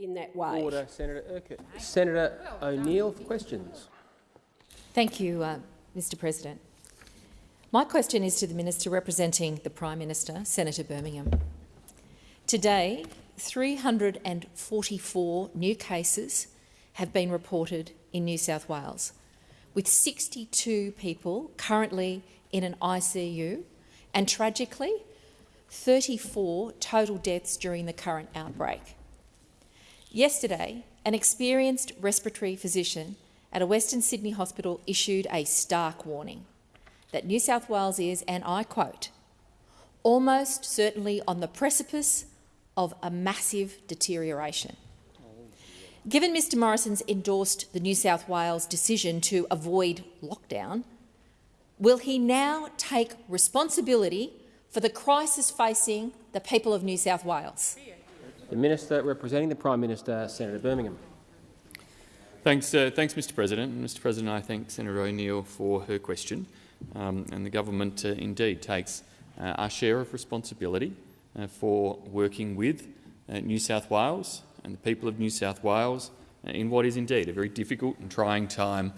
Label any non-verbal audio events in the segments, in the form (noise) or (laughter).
in that way. Order, Senator Urquhart. Senator O'Neill for questions. Thank you, uh, Mr President. My question is to the Minister representing the Prime Minister, Senator Birmingham. Today, 344 new cases have been reported in New South Wales, with 62 people currently in an ICU and, tragically, 34 total deaths during the current outbreak. Yesterday, an experienced respiratory physician at a Western Sydney hospital issued a stark warning that New South Wales is, and I quote, almost certainly on the precipice of a massive deterioration. Given Mr Morrison's endorsed the New South Wales decision to avoid lockdown, will he now take responsibility for the crisis facing the people of New South Wales? The Minister representing the Prime Minister, Senator Birmingham. Thanks, uh, thanks Mr President. Mr President, I thank Senator O'Neill for her question. Um, and the government uh, indeed takes uh, our share of responsibility uh, for working with uh, New South Wales and the people of New South Wales uh, in what is indeed a very difficult and trying time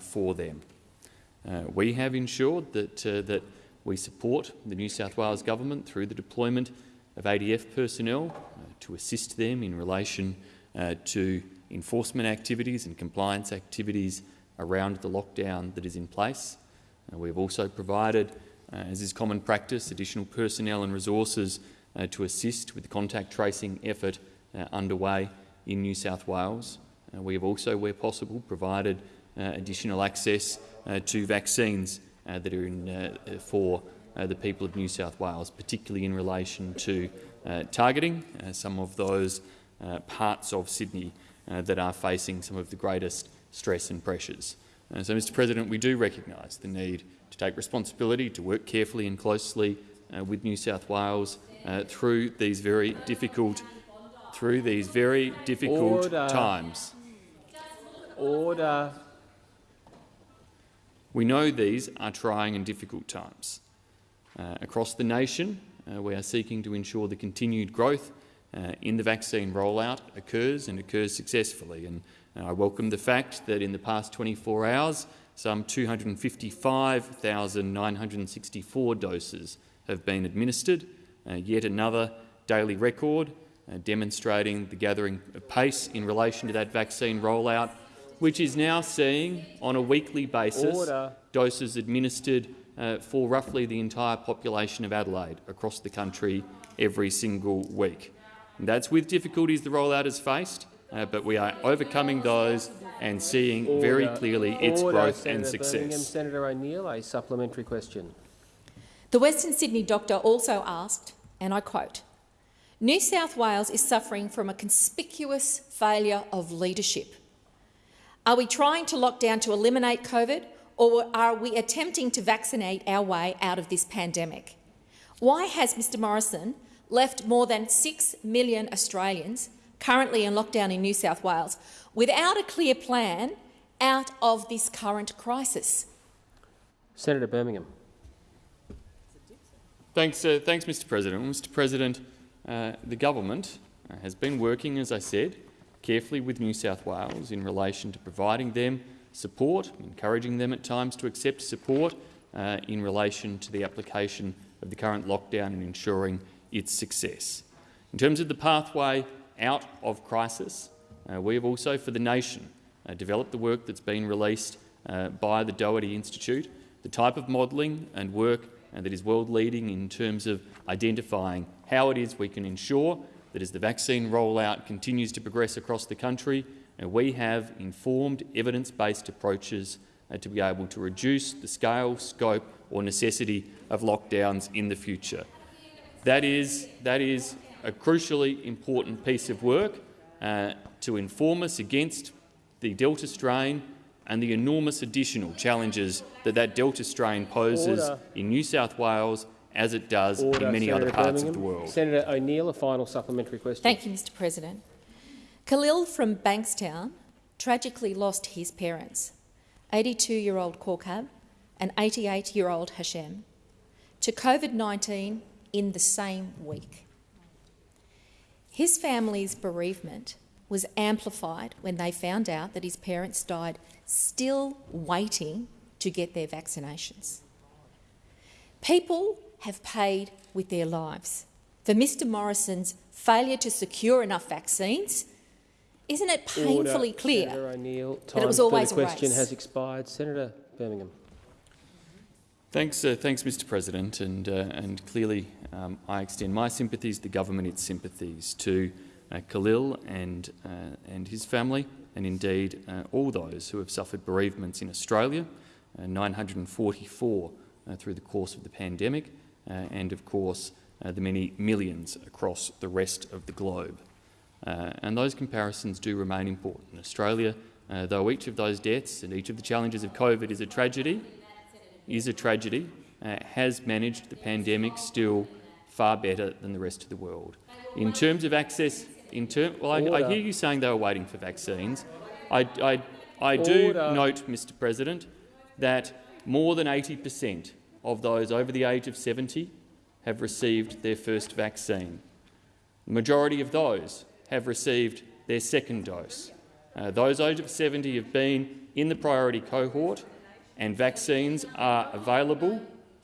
for them. we have ensured that, that we support the New South Wales government through the deployment of ADF personnel to assist them in relation to enforcement activities and compliance activities around the lockdown that is in place. Uh, we have also provided, uh, as is common practice, additional personnel and resources uh, to assist with the contact tracing effort uh, underway in New South Wales. Uh, we have also, where possible, provided uh, additional access to vaccines that are in, for the people of New South Wales, particularly in relation to targeting some of those parts of Sydney uh, that are facing some of the greatest stress and pressures. Uh, so, Mr President, we do recognise the need to take responsibility, to work carefully and closely uh, with New South Wales uh, through these very difficult, through these very difficult Order. times. Order. We know these are trying and difficult times. Uh, across the nation, uh, we are seeking to ensure the continued growth uh, in the vaccine rollout occurs and occurs successfully. And uh, I welcome the fact that in the past 24 hours, some 255,964 doses have been administered, uh, yet another daily record uh, demonstrating the gathering pace in relation to that vaccine rollout, which is now seeing, on a weekly basis, Order. doses administered uh, for roughly the entire population of Adelaide across the country every single week. And that's with difficulties the rollout has faced, uh, but we are overcoming those and seeing Order. very clearly its Order, growth Senator and success. Birmingham. Senator O'Neill, a supplementary question. The Western Sydney doctor also asked, and I quote, New South Wales is suffering from a conspicuous failure of leadership. Are we trying to lock down to eliminate COVID, or are we attempting to vaccinate our way out of this pandemic? Why has Mr Morrison left more than 6 million Australians currently in lockdown in New South Wales without a clear plan out of this current crisis? Senator Birmingham. Thanks, uh, thanks Mr President. Mr President, uh, the government uh, has been working, as I said, carefully with New South Wales in relation to providing them support, encouraging them at times to accept support uh, in relation to the application of the current lockdown and ensuring its success. In terms of the pathway out of crisis, uh, we have also, for the nation, uh, developed the work that's been released uh, by the Doherty Institute, the type of modelling and work uh, that is world-leading in terms of identifying how it is we can ensure that as the vaccine rollout continues to progress across the country, uh, we have informed, evidence-based approaches uh, to be able to reduce the scale, scope or necessity of lockdowns in the future. That is, that is a crucially important piece of work uh, to inform us against the Delta strain and the enormous additional challenges that that Delta strain poses Order. in New South Wales as it does Order, in many Senator other parts Birmingham. of the world. Senator O'Neill, a final supplementary question. Thank you, Mr President. Khalil from Bankstown tragically lost his parents, 82-year-old Korkab and 88-year-old Hashem, to COVID-19 in the same week. His family's bereavement was amplified when they found out that his parents died still waiting to get their vaccinations. People have paid with their lives for Mr Morrison's failure to secure enough vaccines. Isn't it painfully Order. clear Senator it was for always the a question race? has expired. Senator Birmingham. Thanks, uh, thanks, Mr. President, and uh, and clearly um, I extend my sympathies, the government its sympathies to uh, Khalil and uh, and his family, and indeed uh, all those who have suffered bereavements in Australia, uh, 944 uh, through the course of the pandemic, uh, and of course uh, the many millions across the rest of the globe. Uh, and those comparisons do remain important. Australia, uh, though each of those deaths and each of the challenges of COVID is a tragedy, is a tragedy, uh, has managed the pandemic still far better than the rest of the world. In terms of access, in term, well, I, I hear you saying they were waiting for vaccines. I, I, I do Order. note, Mr President, that more than 80 per cent of those over the age of 70 have received their first vaccine. The majority of those have received their second dose. Uh, those over 70 have been in the priority cohort and vaccines are available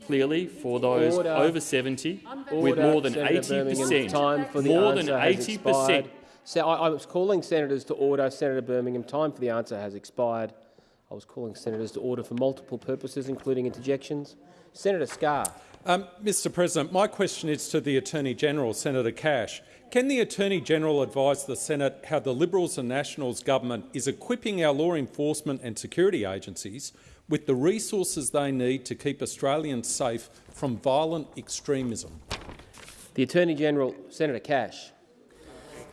clearly for those Order. over 70 with more than Senator 80 per cent. Time for the More than 80 per cent. So I, I was calling senators to order. Senator Birmingham, time for the answer has expired. I was calling senators to order for multiple purposes, including interjections. Senator Scarr. Um, Mr President, my question is to the Attorney-General, Senator Cash. Can the Attorney-General advise the Senate how the Liberals and Nationals government is equipping our law enforcement and security agencies with the resources they need to keep Australians safe from violent extremism? The Attorney-General, Senator Cash.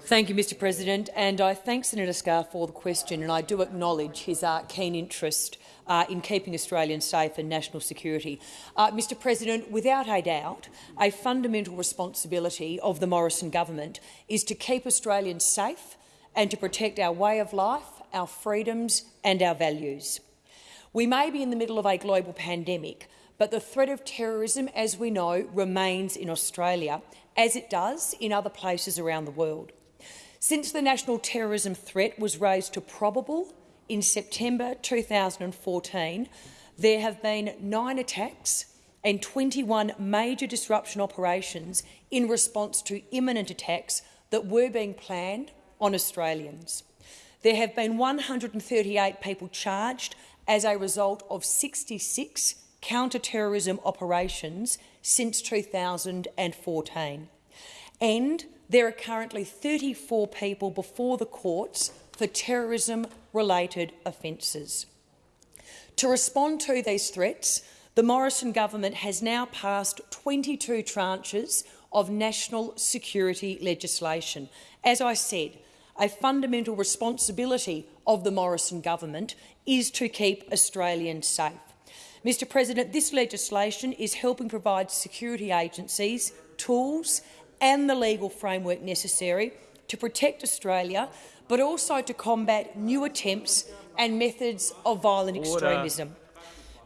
Thank you, Mr President, and I thank Senator Scarr for the question, and I do acknowledge his uh, keen interest uh, in keeping Australians safe and national security. Uh, Mr President, without a doubt, a fundamental responsibility of the Morrison government is to keep Australians safe and to protect our way of life, our freedoms and our values. We may be in the middle of a global pandemic, but the threat of terrorism, as we know, remains in Australia, as it does in other places around the world. Since the national terrorism threat was raised to probable in September 2014, there have been nine attacks and 21 major disruption operations in response to imminent attacks that were being planned on Australians. There have been 138 people charged as a result of 66 counter-terrorism operations since 2014. And there are currently 34 people before the courts for terrorism-related offences. To respond to these threats, the Morrison government has now passed 22 tranches of national security legislation. As I said, a fundamental responsibility of the Morrison government is to keep Australians safe. Mr President, this legislation is helping provide security agencies tools and the legal framework necessary to protect Australia, but also to combat new attempts and methods of violent Order. extremism.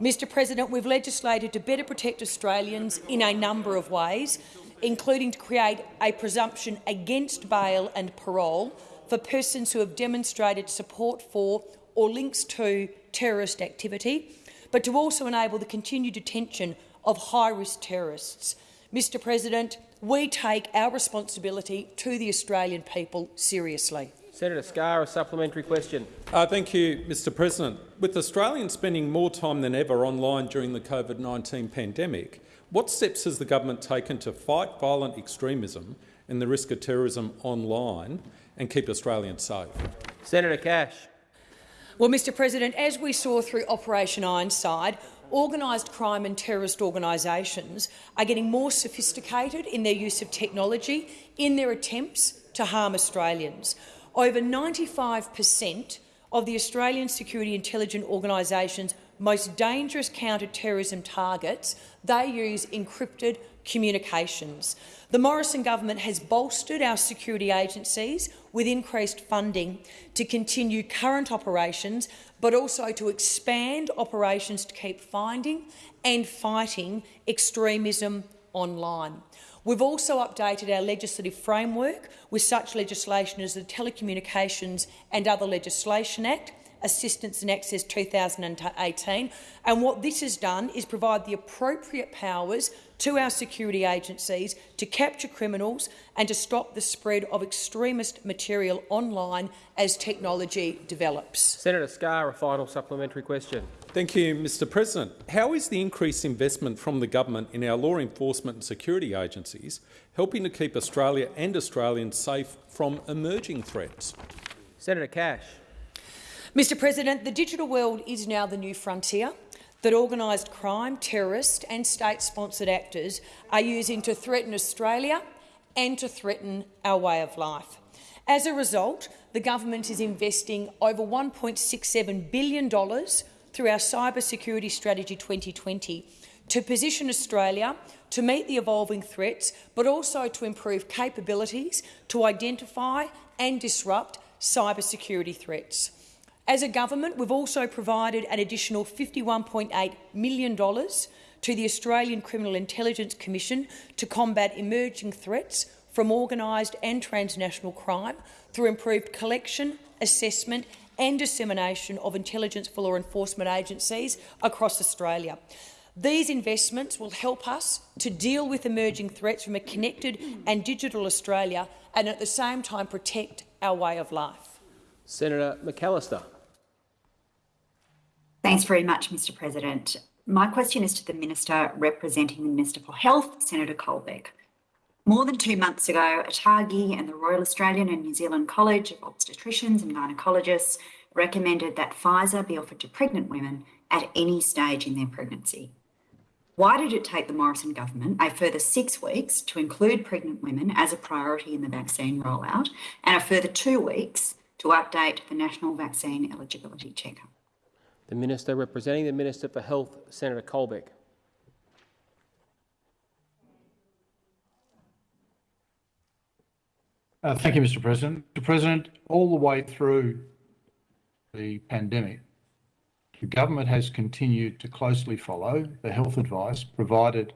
Mr President, we've legislated to better protect Australians in a number of ways, including to create a presumption against bail and parole for persons who have demonstrated support for or links to terrorist activity, but to also enable the continued detention of high-risk terrorists. Mr President, we take our responsibility to the Australian people seriously. Senator Scarr, a supplementary question. Uh, thank you, Mr President. With Australians spending more time than ever online during the COVID-19 pandemic, what steps has the government taken to fight violent extremism and the risk of terrorism online and keep Australians safe? Senator Cash. Well, Mr President, as we saw through Operation Ironside, organised crime and terrorist organisations are getting more sophisticated in their use of technology in their attempts to harm Australians. Over 95 per cent of the Australian security intelligence organisations' most dangerous counter-terrorism targets, they use encrypted communications. The Morrison government has bolstered our security agencies with increased funding to continue current operations, but also to expand operations to keep finding and fighting extremism online. We've also updated our legislative framework with such legislation as the Telecommunications and Other Legislation Act, Assistance and Access 2018. And what this has done is provide the appropriate powers to our security agencies to capture criminals and to stop the spread of extremist material online as technology develops. Senator Scarr, a final supplementary question. Thank you, Mr President. How is the increased investment from the government in our law enforcement and security agencies helping to keep Australia and Australians safe from emerging threats? Senator Cash. Mr President, the digital world is now the new frontier that organised crime, terrorist and state-sponsored actors are using to threaten Australia and to threaten our way of life. As a result, the government is investing over $1.67 billion through our Cyber Security Strategy 2020 to position Australia to meet the evolving threats, but also to improve capabilities to identify and disrupt cybersecurity threats. As a government, we've also provided an additional $51.8 million to the Australian Criminal Intelligence Commission to combat emerging threats from organised and transnational crime through improved collection, assessment and dissemination of intelligence for law enforcement agencies across Australia. These investments will help us to deal with emerging threats from a connected and digital Australia and at the same time protect our way of life. Senator McAllister. Thanks very much, Mr President. My question is to the Minister representing the Minister for Health, Senator Colbeck. More than two months ago, ATAGI and the Royal Australian and New Zealand College of Obstetricians and Gynecologists recommended that Pfizer be offered to pregnant women at any stage in their pregnancy. Why did it take the Morrison government a further six weeks to include pregnant women as a priority in the vaccine rollout and a further two weeks to update the national vaccine eligibility checker? The Minister representing the Minister for Health, Senator Colbeck. Uh, thank you, Mr President. Mr President, all the way through the pandemic, the government has continued to closely follow the health advice provided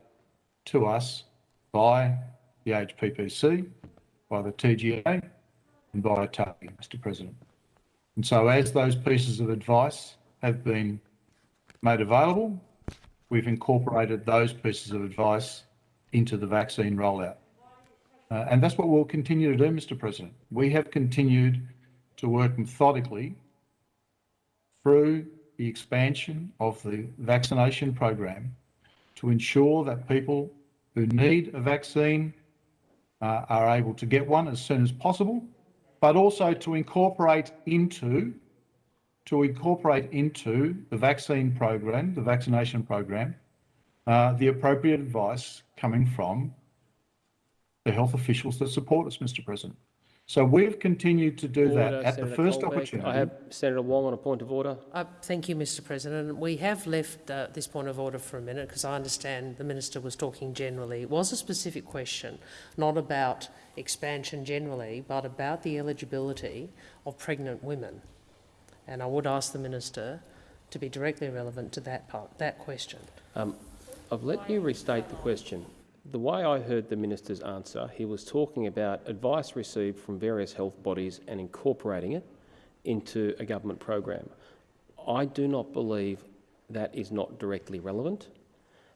to us by the HPPC, by the TGA and by ATAGI, Mr President. And so as those pieces of advice have been made available, we've incorporated those pieces of advice into the vaccine rollout. Uh, and that's what we'll continue to do, Mr President. We have continued to work methodically through the expansion of the vaccination program to ensure that people who need a vaccine uh, are able to get one as soon as possible, but also to incorporate into to incorporate into the vaccine program, the vaccination program, uh, the appropriate advice coming from the health officials that support us, Mr President. So we've continued to do order, that at Senator the first Colbeck. opportunity. I have Senator Wong on a point of order. Uh, thank you, Mr President. We have left uh, this point of order for a minute because I understand the Minister was talking generally. It was a specific question, not about expansion generally, but about the eligibility of pregnant women. And I would ask the Minister to be directly relevant to that part, that question. Um, I've let you restate the question. The way I heard the minister's answer, he was talking about advice received from various health bodies and incorporating it into a government program. I do not believe that is not directly relevant.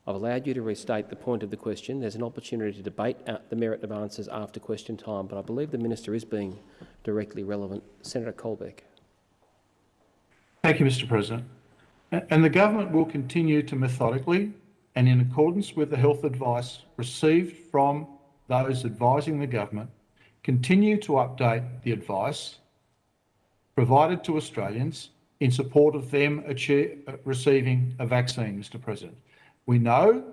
I've allowed you to restate the point of the question. There's an opportunity to debate the merit of answers after question time, but I believe the minister is being directly relevant. Senator Colbeck. Thank you, Mr President. And the government will continue to methodically and in accordance with the health advice received from those advising the government, continue to update the advice provided to Australians in support of them achieve, receiving a vaccine, Mr President. We know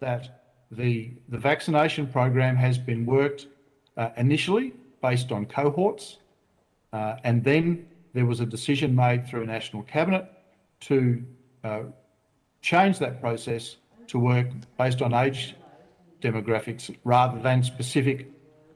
that the, the vaccination program has been worked uh, initially based on cohorts uh, and then there was a decision made through a national cabinet to uh, change that process to work based on age demographics rather than specific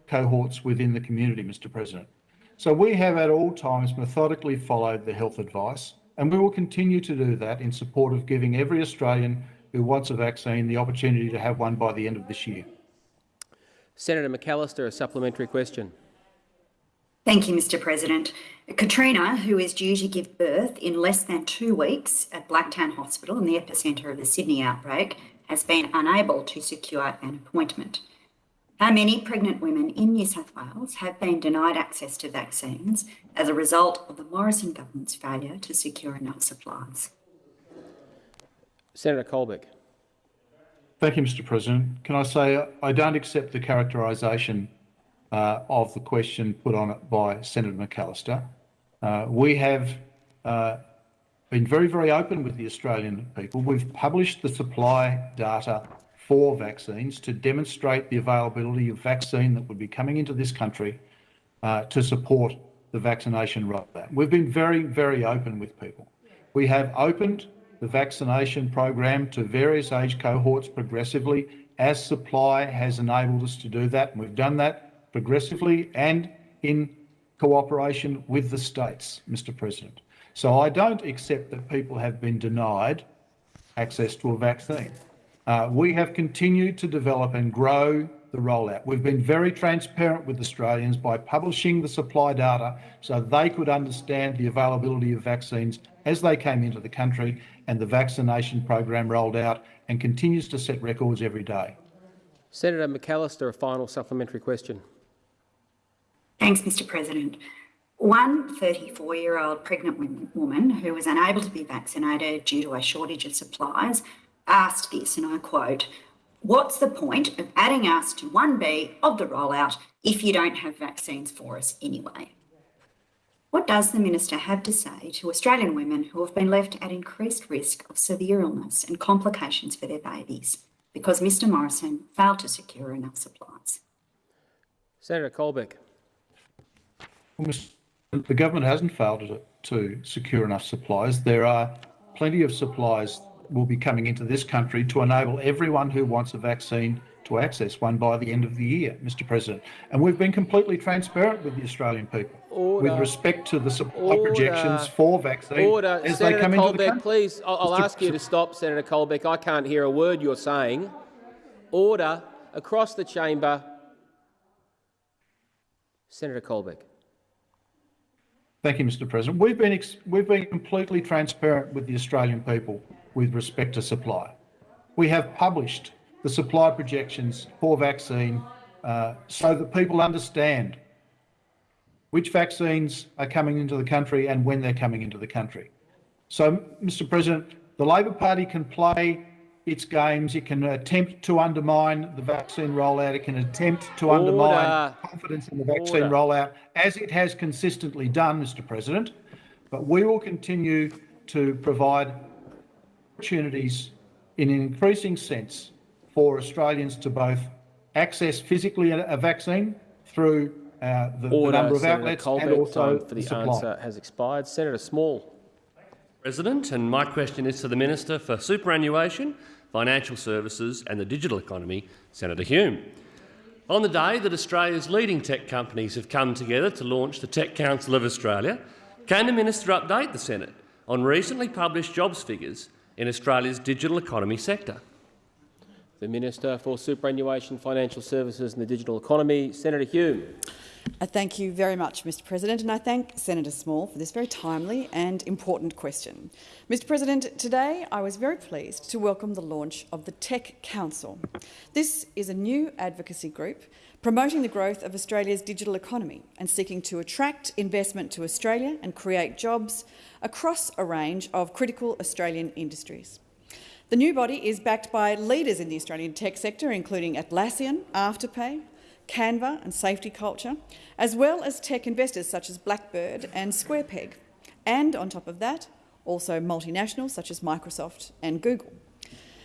cohorts within the community, Mr President. So we have at all times methodically followed the health advice and we will continue to do that in support of giving every Australian who wants a vaccine the opportunity to have one by the end of this year. Senator McAllister, a supplementary question. Thank you, Mr President. Katrina, who is due to give birth in less than two weeks at Blacktown Hospital in the epicentre of the Sydney outbreak, has been unable to secure an appointment. How many pregnant women in New South Wales have been denied access to vaccines as a result of the Morrison government's failure to secure enough supplies? Senator Colbeck. Thank you, Mr President. Can I say I don't accept the characterisation uh, of the question put on it by Senator McAllister. Uh, we have uh, been very, very open with the Australian people. We've published the supply data for vaccines to demonstrate the availability of vaccine that would be coming into this country uh, to support the vaccination rollout. We've been very, very open with people. We have opened the vaccination program to various age cohorts progressively as supply has enabled us to do that. And we've done that progressively and in cooperation with the states, Mr President. So I don't accept that people have been denied access to a vaccine. Uh, we have continued to develop and grow the rollout. We've been very transparent with Australians by publishing the supply data so they could understand the availability of vaccines as they came into the country and the vaccination program rolled out and continues to set records every day. Senator McAllister, a final supplementary question. Thanks, Mr President. One 34 year old pregnant woman who was unable to be vaccinated due to a shortage of supplies asked this, and I quote, What's the point of adding us to 1B of the rollout if you don't have vaccines for us anyway? What does the Minister have to say to Australian women who have been left at increased risk of severe illness and complications for their babies because Mr Morrison failed to secure enough supplies? Senator Colbeck. Well, the government hasn't failed to, to secure enough supplies. There are plenty of supplies will be coming into this country to enable everyone who wants a vaccine to access one by the end of the year, Mr President. And we've been completely transparent with the Australian people Order. with respect to the supply Order. projections for vaccine Order. as Senator they come Colbeck, into the country. please, I'll, I'll ask you to stop, Senator Colbeck. I can't hear a word you're saying. Order across the chamber. Senator Colbeck. Thank you, Mr President. We've been, we've been completely transparent with the Australian people with respect to supply. We have published the supply projections for vaccine uh, so that people understand which vaccines are coming into the country and when they're coming into the country. So, Mr President, the Labor Party can play its games. It can attempt to undermine the vaccine rollout. It can attempt to Order. undermine confidence in the vaccine Order. rollout, as it has consistently done, Mr President. But we will continue to provide opportunities in an increasing sense for Australians to both access physically a, vaccine through uh, the, the Order, number of Senator outlets Colbeck. and also Time for the supply. answer has expired. Senator Small. President, and my question is to the Minister for Superannuation, Financial Services and the Digital Economy, Senator Hume. On the day that Australia's leading tech companies have come together to launch the Tech Council of Australia, can the Minister update the Senate on recently published jobs figures in Australia's digital economy sector? The Minister for Superannuation, Financial Services and the Digital Economy, Senator Hume. Uh, thank you very much, Mr President, and I thank Senator Small for this very timely and important question. Mr President, today I was very pleased to welcome the launch of the Tech Council. This is a new advocacy group promoting the growth of Australia's digital economy and seeking to attract investment to Australia and create jobs across a range of critical Australian industries. The new body is backed by leaders in the Australian tech sector, including Atlassian, Afterpay, Canva and Safety Culture, as well as tech investors such as Blackbird and SquarePeg, and on top of that, also multinationals such as Microsoft and Google.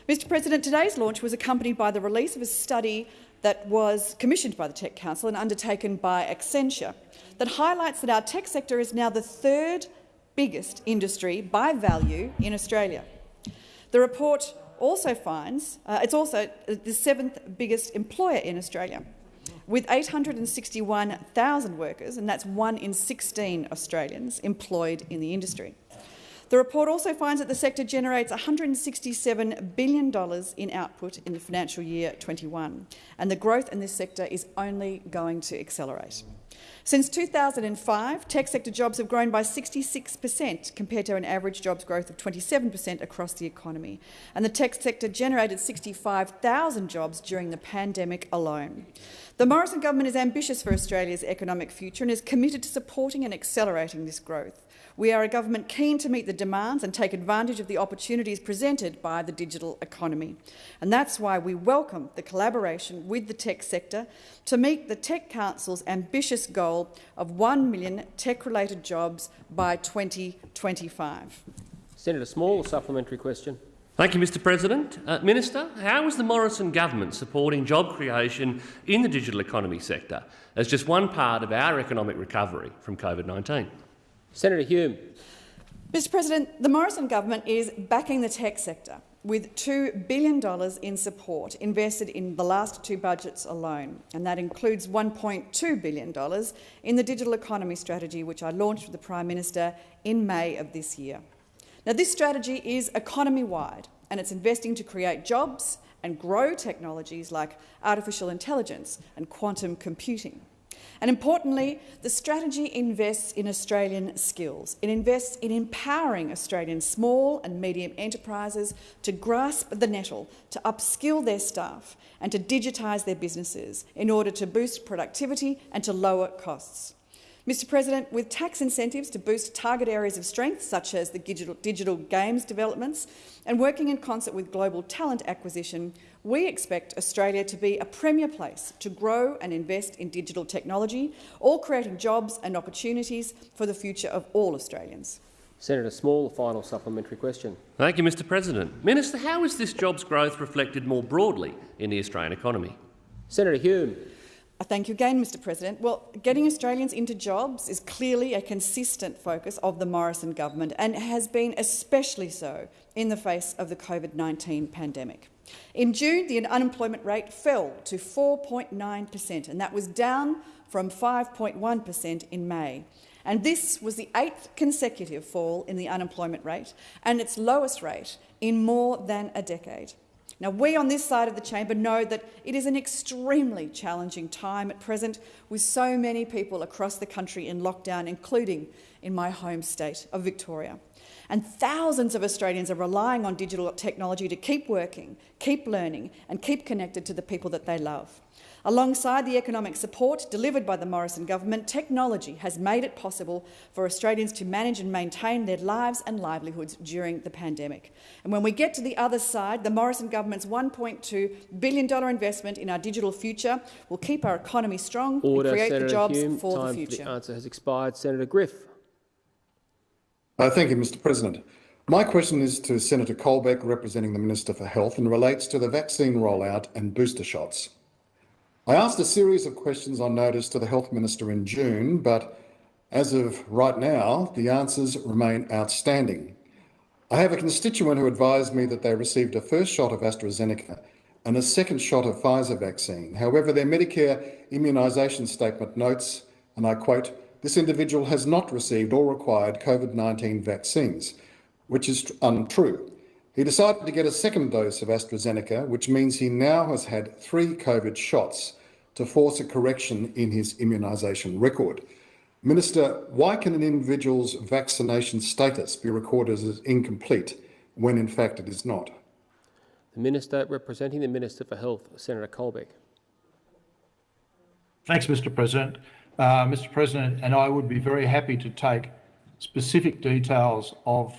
Mr President, today's launch was accompanied by the release of a study that was commissioned by the Tech Council and undertaken by Accenture that highlights that our tech sector is now the third biggest industry by value in Australia. The report also finds uh, it's also the seventh biggest employer in Australia, with 861,000 workers, and that's one in 16 Australians employed in the industry. The report also finds that the sector generates $167 billion in output in the financial year 21, and the growth in this sector is only going to accelerate. Since 2005, tech sector jobs have grown by 66 per cent compared to an average jobs growth of 27 per cent across the economy. And the tech sector generated 65,000 jobs during the pandemic alone. The Morrison government is ambitious for Australia's economic future and is committed to supporting and accelerating this growth. We are a government keen to meet the demands and take advantage of the opportunities presented by the digital economy. And that's why we welcome the collaboration with the tech sector to meet the Tech Council's ambitious goal of 1 million tech-related jobs by 2025. Senator Small, a supplementary question. Thank you, Mr President. Uh, Minister, how is the Morrison government supporting job creation in the digital economy sector as just one part of our economic recovery from COVID-19? Senator Hume. Mr President, the Morrison government is backing the tech sector with $2 billion in support invested in the last two budgets alone, and that includes $1.2 billion in the digital economy strategy, which I launched with the Prime Minister in May of this year. Now, this strategy is economy-wide, and it's investing to create jobs and grow technologies like artificial intelligence and quantum computing. And importantly, the strategy invests in Australian skills. It invests in empowering Australian small and medium enterprises to grasp the nettle, to upskill their staff and to digitise their businesses in order to boost productivity and to lower costs. Mr President, with tax incentives to boost target areas of strength, such as the digital, digital games developments, and working in concert with global talent acquisition, we expect Australia to be a premier place to grow and invest in digital technology, all creating jobs and opportunities for the future of all Australians. Senator Small, a final supplementary question. Thank you, Mr President. Minister, how is this jobs growth reflected more broadly in the Australian economy? Senator Hume. Uh, thank you again, Mr President. Well, getting Australians into jobs is clearly a consistent focus of the Morrison government and has been especially so in the face of the COVID-19 pandemic. In June, the unemployment rate fell to 4.9 per cent, and that was down from 5.1 per cent in May. And this was the eighth consecutive fall in the unemployment rate and its lowest rate in more than a decade. Now, we on this side of the chamber know that it is an extremely challenging time at present, with so many people across the country in lockdown, including in my home state of Victoria. And thousands of Australians are relying on digital technology to keep working, keep learning and keep connected to the people that they love. Alongside the economic support delivered by the Morrison government, technology has made it possible for Australians to manage and maintain their lives and livelihoods during the pandemic. And when we get to the other side, the Morrison government's $1.2 billion investment in our digital future will keep our economy strong Order, and create Senator the jobs Hume. for the future. For the answer has expired. Senator Griff. Uh, thank you, Mr President. My question is to Senator Colbeck, representing the Minister for Health, and relates to the vaccine rollout and booster shots. I asked a series of questions on notice to the Health Minister in June, but as of right now, the answers remain outstanding. I have a constituent who advised me that they received a first shot of AstraZeneca and a second shot of Pfizer vaccine. However, their Medicare immunisation statement notes, and I quote, this individual has not received or required COVID-19 vaccines, which is untrue. He decided to get a second dose of AstraZeneca, which means he now has had three COVID shots to force a correction in his immunisation record. Minister, why can an individual's vaccination status be recorded as incomplete when in fact it is not? The Minister representing the Minister for Health, Senator Colbeck. Thanks, Mr President. Uh, Mr President, and I would be very happy to take specific details of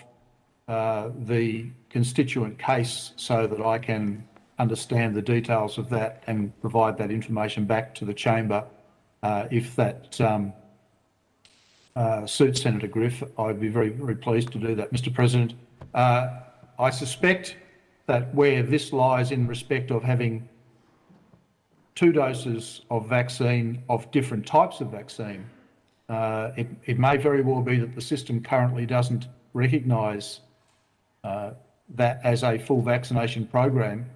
uh, the constituent case so that I can understand the details of that and provide that information back to the chamber uh, if that um, uh, suits Senator Griff. I'd be very, very pleased to do that, Mr President. Uh, I suspect that where this lies in respect of having two doses of vaccine of different types of vaccine. Uh, it, it, may very well be that the system currently doesn't recognise uh, that as a full vaccination program,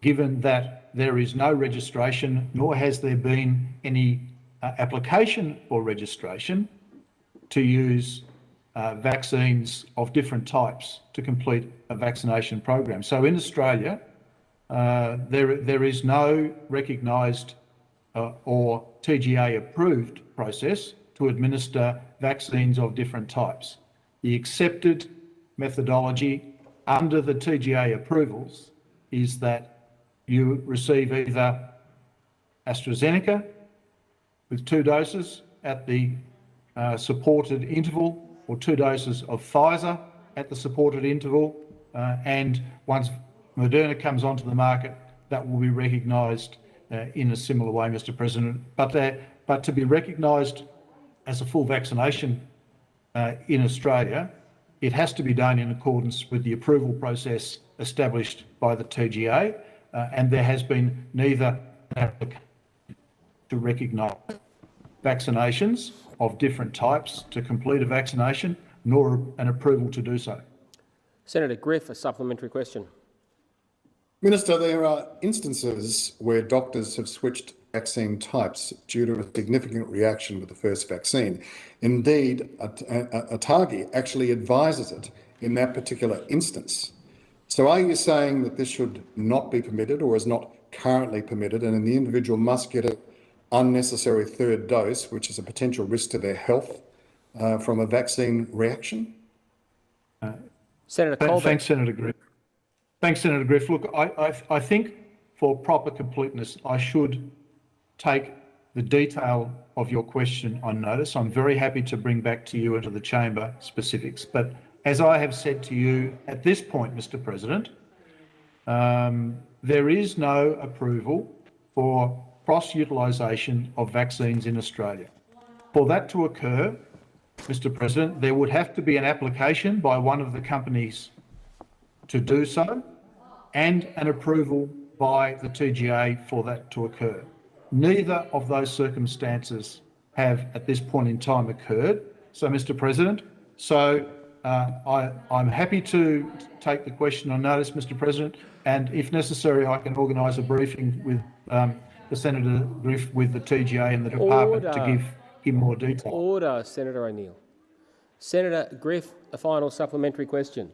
given that there is no registration, nor has there been any uh, application for registration to use uh, vaccines of different types to complete a vaccination program. So in Australia, uh, there, there is no recognised uh, or TGA approved process to administer vaccines of different types. The accepted methodology under the TGA approvals is that you receive either AstraZeneca with two doses at the uh, supported interval or two doses of Pfizer at the supported interval. Uh, and once Moderna comes onto the market, that will be recognised uh, in a similar way, Mr President. But, uh, but to be recognised as a full vaccination uh, in Australia, it has to be done in accordance with the approval process established by the TGA, uh, and there has been neither to recognise vaccinations of different types to complete a vaccination, nor an approval to do so. Senator Griff, a supplementary question. Minister, there are instances where doctors have switched vaccine types due to a significant reaction with the first vaccine. Indeed, ATAGI actually advises it in that particular instance. So are you saying that this should not be permitted or is not currently permitted and the individual must get an unnecessary third dose, which is a potential risk to their health uh, from a vaccine reaction? Uh, Senator Colbeck. Thanks, Senator Griff. Thanks, Senator Griff. Look, I, I, I think for proper completeness, I should take the detail of your question on notice. I'm very happy to bring back to you into the chamber specifics. But as I have said to you at this point, Mr President, um, there is no approval for cross-utilisation of vaccines in Australia. For that to occur, Mr President, there would have to be an application by one of the companies to do so and an approval by the TGA for that to occur. Neither of those circumstances have at this point in time occurred. So, Mr President, so uh, I, I'm happy to take the question on notice, Mr President, and if necessary, I can organise a briefing with um, the Senator Griff with the TGA and the department Order. to give him more detail. Order, Senator O'Neill. Senator Griff, a final supplementary question.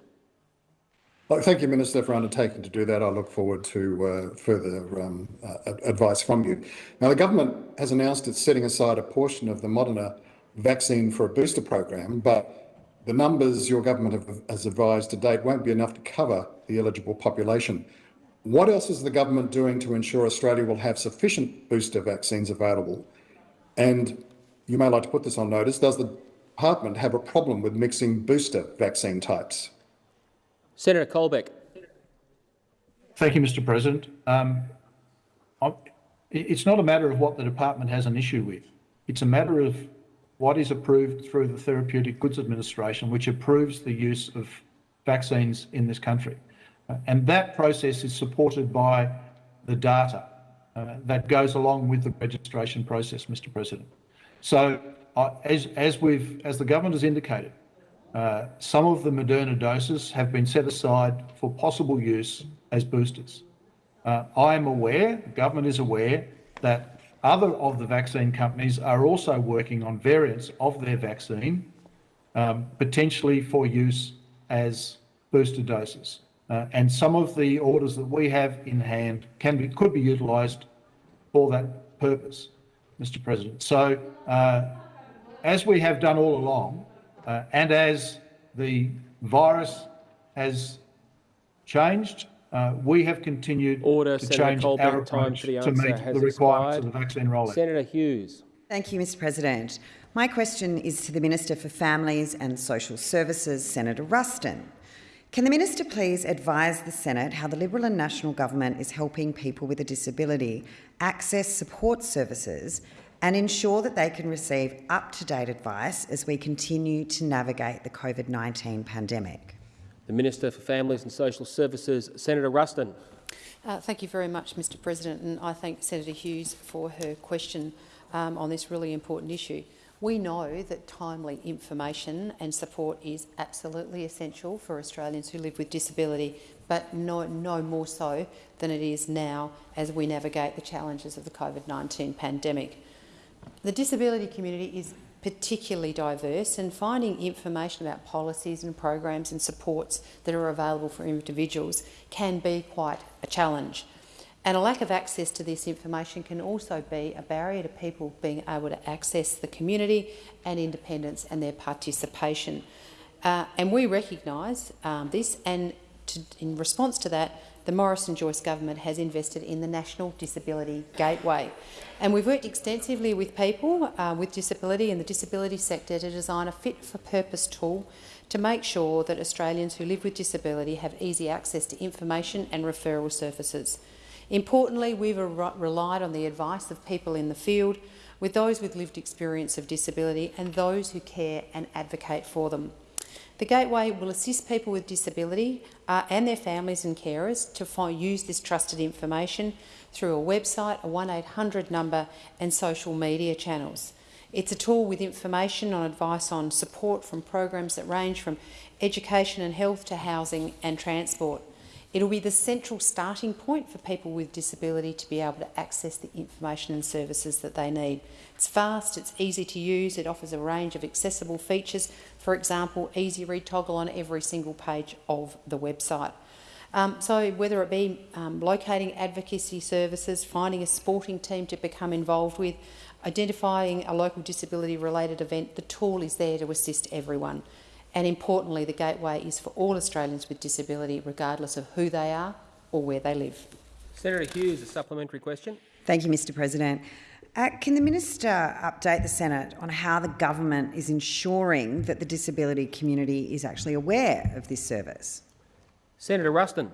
Well, thank you, Minister, for undertaking to do that. I look forward to uh, further um, uh, advice from you. Now, the government has announced it's setting aside a portion of the Moderna vaccine for a booster program, but the numbers your government have, has advised to date won't be enough to cover the eligible population. What else is the government doing to ensure Australia will have sufficient booster vaccines available? And you may like to put this on notice, does the department have a problem with mixing booster vaccine types? Senator Colbeck. Thank you, Mr President. Um, it's not a matter of what the department has an issue with. It's a matter of what is approved through the Therapeutic Goods Administration, which approves the use of vaccines in this country. Uh, and that process is supported by the data uh, that goes along with the registration process, Mr President. So uh, as, as, we've, as the government has indicated, some of the Moderna doses have been set aside for possible use as boosters. Uh, I am aware, the government is aware, that other of the vaccine companies are also working on variants of their vaccine, um, potentially for use as booster doses. Uh, and some of the orders that we have in hand can be, could be utilised for that purpose, Mr President. So, uh, as we have done all along, uh, and as the virus has changed, uh, we have continued Order, to Senator change Colbeck, our approach to, to meet the requirements of the vaccine rollout. Senator Hughes. Thank you, Mr President. My question is to the Minister for Families and Social Services, Senator Ruston. Can the Minister please advise the Senate how the Liberal and National Government is helping people with a disability access support services and ensure that they can receive up-to-date advice as we continue to navigate the COVID-19 pandemic. The Minister for Families and Social Services, Senator Ruston. Uh, thank you very much, Mr President, and I thank Senator Hughes for her question um, on this really important issue. We know that timely information and support is absolutely essential for Australians who live with disability, but no, no more so than it is now as we navigate the challenges of the COVID-19 pandemic. The disability community is particularly diverse, and finding information about policies and programs and supports that are available for individuals can be quite a challenge. And a lack of access to this information can also be a barrier to people being able to access the community and independence and their participation. Uh, and we recognise um, this, and to, in response to that, the Morrison-Joyce government has invested in the National Disability Gateway. And we've worked extensively with people uh, with disability and the disability sector to design a fit-for-purpose tool to make sure that Australians who live with disability have easy access to information and referral services. Importantly, we've relied on the advice of people in the field, with those with lived experience of disability and those who care and advocate for them. The Gateway will assist people with disability uh, and their families and carers to find, use this trusted information through a website, a 1800 number and social media channels. It's a tool with information on advice on support from programs that range from education and health to housing and transport. It'll be the central starting point for people with disability to be able to access the information and services that they need. It's fast, it's easy to use, it offers a range of accessible features, for example, easy read toggle on every single page of the website. Um, so whether it be um, locating advocacy services, finding a sporting team to become involved with, identifying a local disability-related event, the tool is there to assist everyone. And importantly, the gateway is for all Australians with disability, regardless of who they are or where they live. Senator Hughes, a supplementary question. Thank you, Mr President. Uh, can the minister update the Senate on how the government is ensuring that the disability community is actually aware of this service? Senator Ruston.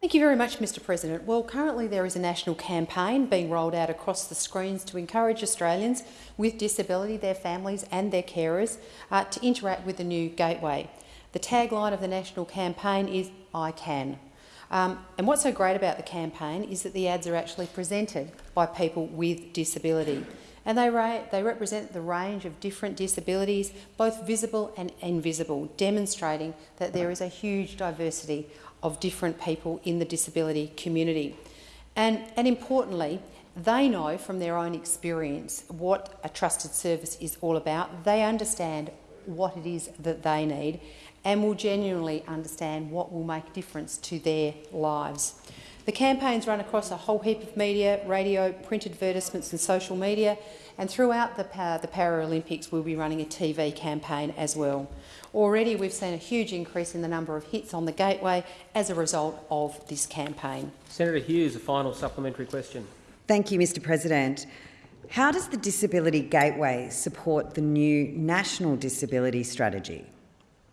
Thank you very much, Mr President. Well, currently there is a national campaign being rolled out across the screens to encourage Australians with disability, their families and their carers uh, to interact with the new gateway. The tagline of the national campaign is I Can. Um, and what's so great about the campaign is that the ads are actually presented by people with disability. And they, they represent the range of different disabilities, both visible and invisible, demonstrating that there is a huge diversity of different people in the disability community. And, and importantly, they know from their own experience what a trusted service is all about. They understand what it is that they need and will genuinely understand what will make a difference to their lives. The campaigns run across a whole heap of media, radio, print advertisements and social media, and throughout the, the Paralympics we'll be running a TV campaign as well. Already we've seen a huge increase in the number of hits on the gateway as a result of this campaign. Senator Hughes, a final supplementary question. Thank you, Mr President. How does the Disability Gateway support the new National Disability Strategy?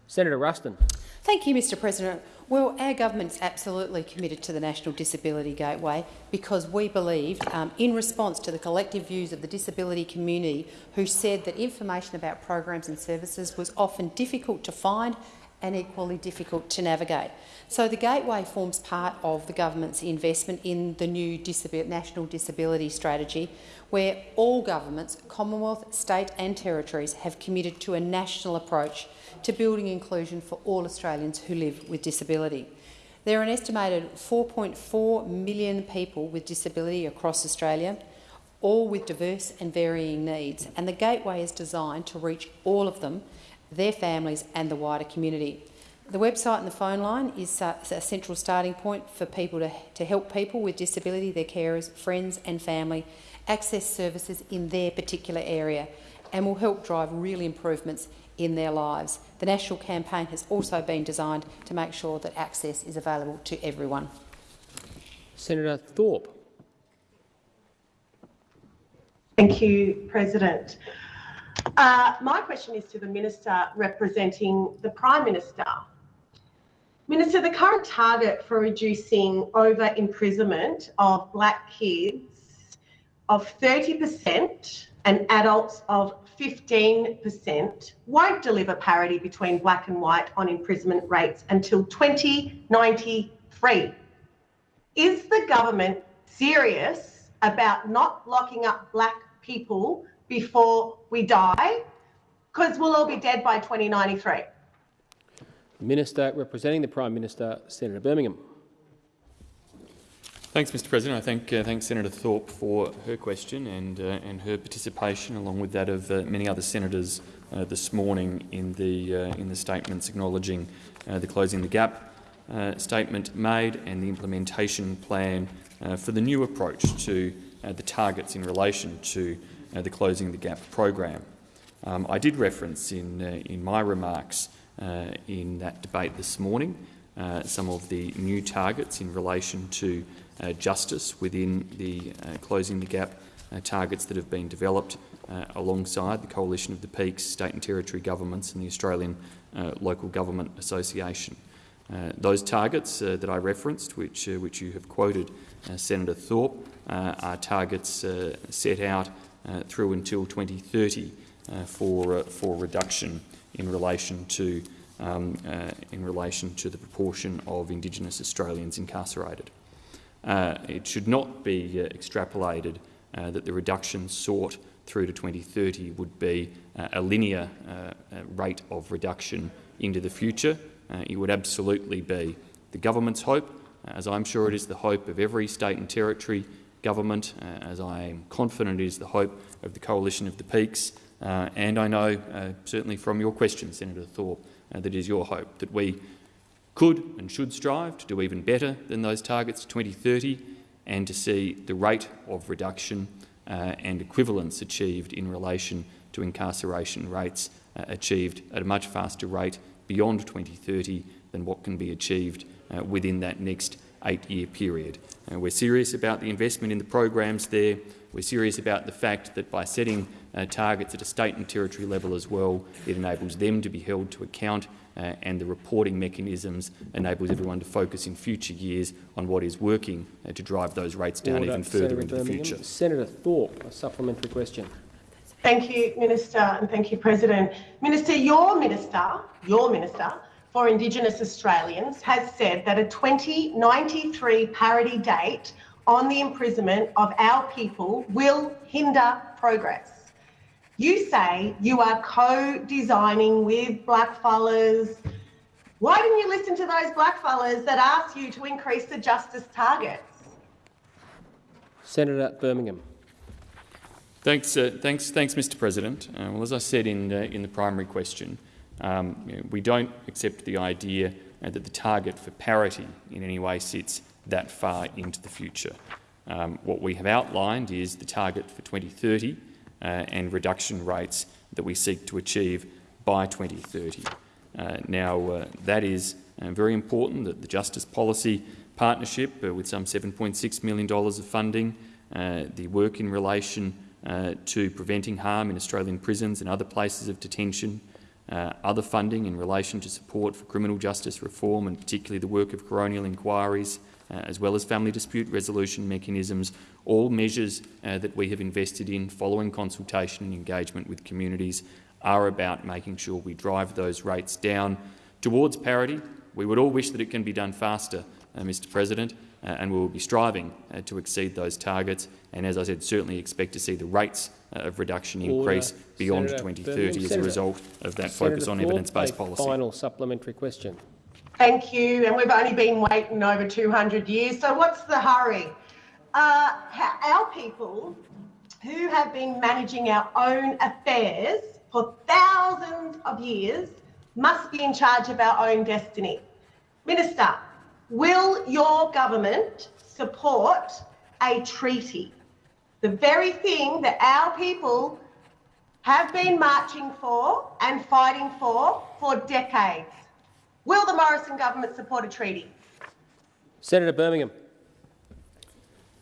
Senator Ruston. Thank you, Mr President. Well, our government is absolutely committed to the National Disability Gateway because we believe, um, in response to the collective views of the disability community who said that information about programs and services was often difficult to find and equally difficult to navigate. So the Gateway forms part of the government's investment in the new National Disability Strategy, where all governments, Commonwealth, state and territories, have committed to a national approach to building inclusion for all Australians who live with disability. There are an estimated 4.4 million people with disability across Australia, all with diverse and varying needs, and the Gateway is designed to reach all of them, their families and the wider community. The website and the phone line is uh, a central starting point for people to, to help people with disability, their carers, friends and family access services in their particular area and will help drive real improvements in their lives. The national campaign has also been designed to make sure that access is available to everyone. Senator Thorpe. Thank you, President. Uh, my question is to the Minister representing the Prime Minister. Minister, the current target for reducing over-imprisonment of black kids of 30% and adults of 15% won't deliver parity between black and white on imprisonment rates until 2093. Is the government serious about not locking up black people before we die? Because we'll all be dead by 2093. Minister representing the Prime Minister, Senator Birmingham. Thanks, Mr President. I thank, uh, thank Senator Thorpe for her question and, uh, and her participation, along with that of uh, many other senators uh, this morning in the, uh, in the statements acknowledging uh, the Closing the Gap statement made and the implementation plan for the new approach to the targets in relation to Uh, the Closing the Gap program. Um, I did reference in, uh, in my remarks uh, in that debate this morning some of the new targets in relation to uh, justice within the uh, Closing the Gap uh, targets that have been developed alongside the Coalition of the Peaks, state and territory governments and the Australian Local Government Association. those targets that I referenced, which, which you have quoted Senator Thorpe, are targets set out through until 2030 for, for reduction in relation to um, uh, in relation to the proportion of Indigenous Australians incarcerated. Uh, it should not be uh, extrapolated uh, that the reduction sought through to 2030 would be uh, a linear uh, rate of reduction into the future. it would absolutely be the government's hope, as I'm sure it is the hope of every state and territory government, as I am confident is the hope of the Coalition of the Peaks, and I know, certainly from your question, Senator Thorpe, that it is your hope that we could and should strive to do even better than those targets 2030 and to see the rate of reduction uh, and equivalence achieved in relation to incarceration rates uh, achieved at a much faster rate beyond 2030 than what can be achieved uh, within that next eight-year period. Uh, we're serious about the investment in the programs there. We're serious about the fact that by setting uh, targets at a state and territory level as well, it enables them to be held to account uh, and the reporting mechanisms enables everyone to focus in future years on what is working uh, to drive those rates down Order. even further Senator into Birmingham. the future. Senator Thorpe, a supplementary question. Thank you, Minister, and thank you, President. Minister, your minister, your minister for Indigenous Australians has said that a 2093 parity date on the imprisonment of our people will hinder progress. You say you are co-designing with blackfellas. Why didn't you listen to those blackfellas that asked you to increase the justice targets? Senator Birmingham. Thanks, uh, thanks, thanks, Mr. President. Uh, well, as I said in uh, in the primary question, um, you know, we don't accept the idea uh, that the target for parity in any way sits that far into the future. Um, what we have outlined is the target for 2030 uh, and reduction rates that we seek to achieve by 2030. Uh, now, uh, that is very important that the Justice Policy Partnership, with some $7.6 million of funding, the work in relation uh, to preventing harm in Australian prisons and other places of detention, uh, other funding in relation to support for criminal justice reform and particularly the work of coronial inquiries, uh, as well as family dispute resolution mechanisms, all measures uh, that we have invested in following consultation and engagement with communities are about making sure we drive those rates down towards parity. We would all wish that it can be done faster, uh, Mr President, and we will be striving uh, to exceed those targets. And as I said, certainly expect to see the rates uh, of reduction increase Order. beyond Senator 2030 as a result of that Senator focus on evidence-based policy. Final supplementary question. Thank you. And we've only been waiting over 200 years. So what's the hurry? Uh, our people who have been managing our own affairs for thousands of years must be in charge of our own destiny. Minister, will your government support a treaty? The very thing that our people have been marching for and fighting for for decades. Will the Morrison government support a treaty? Senator Birmingham.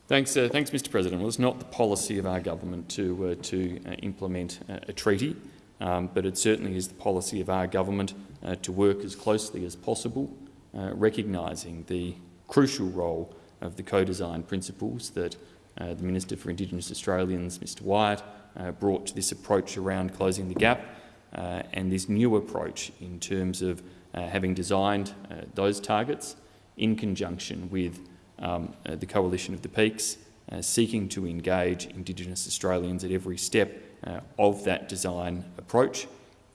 Thanks, uh, thanks, Mr. President. Well, it's not the policy of our government to uh, to uh, implement a treaty, um, but it certainly is the policy of our government uh, to work as closely as possible, uh, recognising the crucial role of the co-design principles that uh, the Minister for Indigenous Australians, Mr. Wyatt, brought to this approach around closing the gap, and this new approach in terms of uh, having designed uh, those targets in conjunction with um, uh, the Coalition of the Peaks, seeking to engage Indigenous Australians at every step of that design approach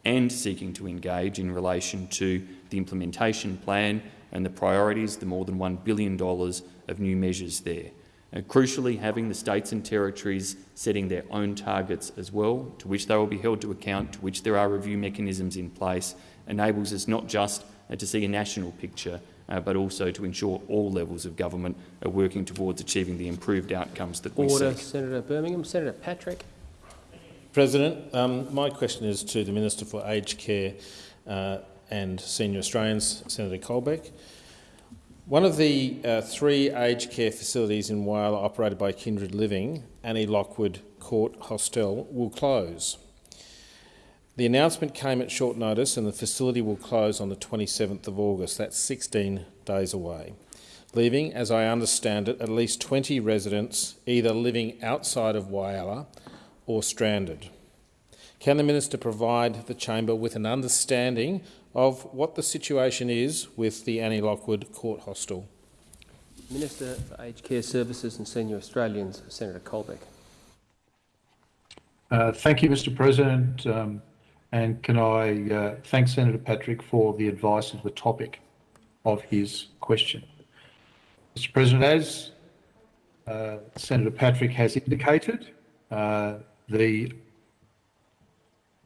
and seeking to engage in relation to the implementation plan and the priorities, the more than $1 billion of new measures there. And crucially, having the states and territories setting their own targets as well, to which they will be held to account, to which there are review mechanisms in place, enables us not just uh, to see a national picture, uh, but also to ensure all levels of government are working towards achieving the improved outcomes that we seek. Order. Senator Birmingham. Senator Patrick. President, um, my question is to the Minister for Aged Care uh, and Senior Australians, Senator Colbeck. One of the uh, three aged care facilities in Whyalla operated by Kindred Living, Annie Lockwood Court Hostel, will close. The announcement came at short notice and the facility will close on the 27th of August. That's 16 days away, leaving, as I understand it, at least 20 residents either living outside of Whyalla or stranded. Can the Minister provide the Chamber with an understanding of what the situation is with the Annie Lockwood Court Hostel? Minister for Aged Care Services and Senior Australians, Senator Colbeck. Uh, thank you, Mr President. Um, and can I uh, thank Senator Patrick for the advice of the topic of his question. Mr President, as uh, Senator Patrick has indicated, uh, the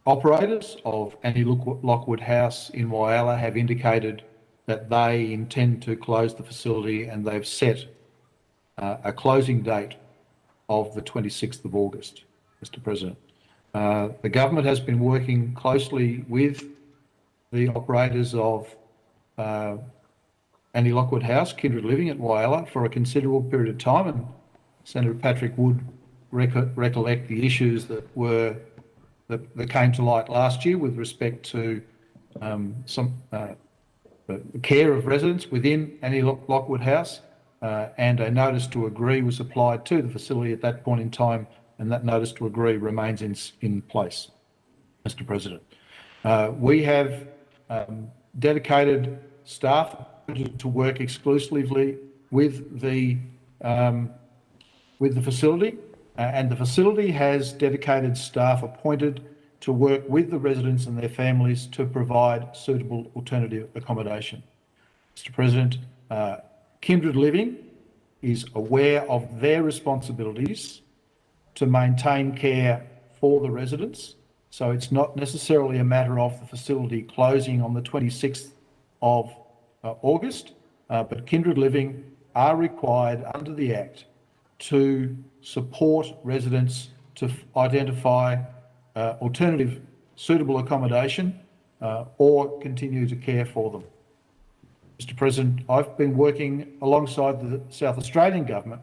operators of Annie Lockwood House in Whyalla have indicated that they intend to close the facility and they've set uh, a closing date of the 26th of August, Mr President. Uh, the government has been working closely with the operators of uh, Annie Lockwood House, Kindred Living at Whyalla, for a considerable period of time, and Senator Patrick would rec recollect the issues that were that, that, came to light last year with respect to um, some uh, the care of residents within Annie Lockwood House, uh, and a notice to agree was applied to the facility at that point in time, and that notice to agree remains in, in place, Mr President. Uh, we have um, dedicated staff to work exclusively with the um, with the facility and the facility has dedicated staff appointed to work with the residents and their families to provide suitable alternative accommodation. Mr President, uh, Kindred Living is aware of their responsibilities to maintain care for the residents, so it's not necessarily a matter of the facility closing on the 26th of uh, August, uh, but Kindred Living are required under the Act to support residents to identify uh, alternative suitable accommodation uh, or continue to care for them. Mr President, I've been working alongside the South Australian Government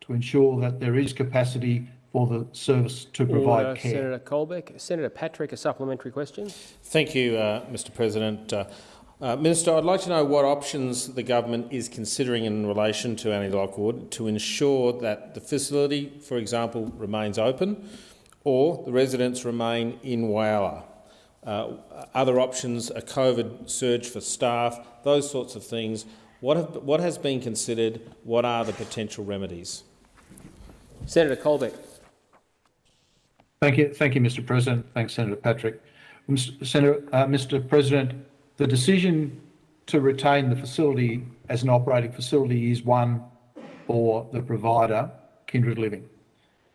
to ensure that there is capacity for the service to provide Order, care. Senator Colbeck. Senator Patrick, a supplementary question. Thank you, uh, Mr President. Uh, Minister, I'd like to know what options the government is considering in relation to Annie Lockwood to ensure that the facility, for example, remains open or the residents remain in Whyalla. Uh, other options, a COVID surge for staff, those sorts of things. What, have, what has been considered? What are the potential remedies? Senator Colbeck. Thank you, thank you, Mr. President. Thanks, Senator Patrick. Senator, uh, Mr. President, the decision to retain the facility as an operating facility is one for the provider, Kindred Living.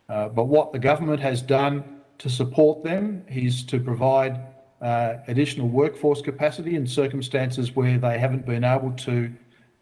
Uh, but what the government has done to support them is to provide uh, additional workforce capacity in circumstances where they haven't been able to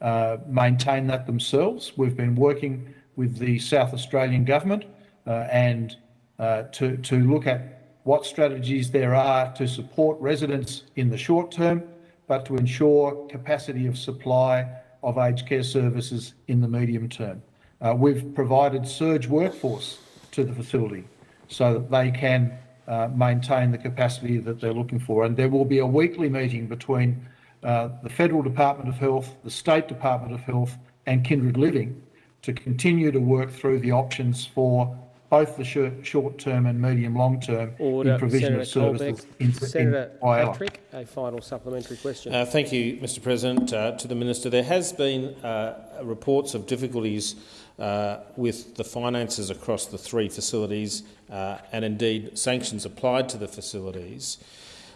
uh, maintain that themselves. We've been working with the South Australian government and to, to look at what strategies there are to support residents in the short term but to ensure capacity of supply of aged care services in the medium term. Uh, we've provided surge workforce to the facility so that they can uh, maintain the capacity that they're looking for. And there will be a weekly meeting between uh, the Federal Department of Health, the State Department of Health and Kindred Living to continue to work through the options for both the short term and medium long term in provision Senator of services Colbeck. in, Senator in Patrick, a final supplementary question. Uh, thank you, Mr President. Uh, to the Minister, there has been uh, reports of difficulties uh, with the finances across the three facilities uh, and indeed sanctions applied to the facilities.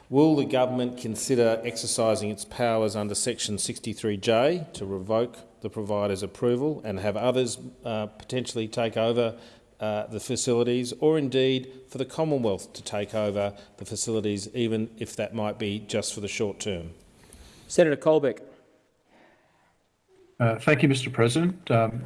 Will the government consider exercising its powers under section 63J to revoke the provider's approval and have others uh, potentially take over uh, the facilities or indeed for the Commonwealth to take over the facilities, even if that might be just for the short term? Senator Colbeck. Uh, thank you, Mr President. Um,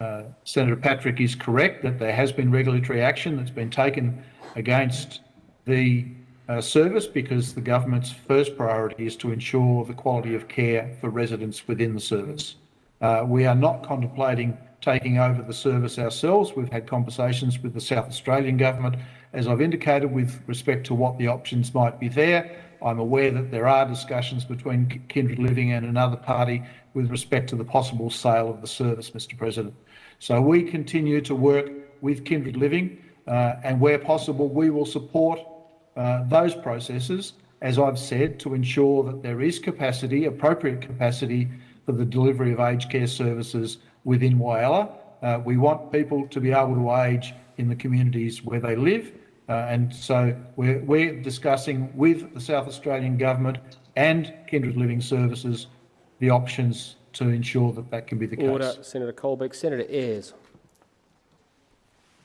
uh, Senator Patrick is correct that there has been regulatory action that's been taken against the uh, service because the government's first priority is to ensure the quality of care for residents within the service. Uh, we are not contemplating taking over the service ourselves. We've had conversations with the South Australian government, as I've indicated, with respect to what the options might be there. I'm aware that there are discussions between Kindred Living and another party with respect to the possible sale of the service, Mr President. So we continue to work with Kindred Living uh, and where possible we will support uh, those processes, as I've said, to ensure that there is capacity, appropriate capacity for the delivery of aged care services within Whyalla. Uh, we want people to be able to age in the communities where they live. Uh, and so we're, we're discussing with the South Australian Government and Kindred Living Services the options to ensure that that can be the Order. case. Senator Colbeck. Senator Ayres.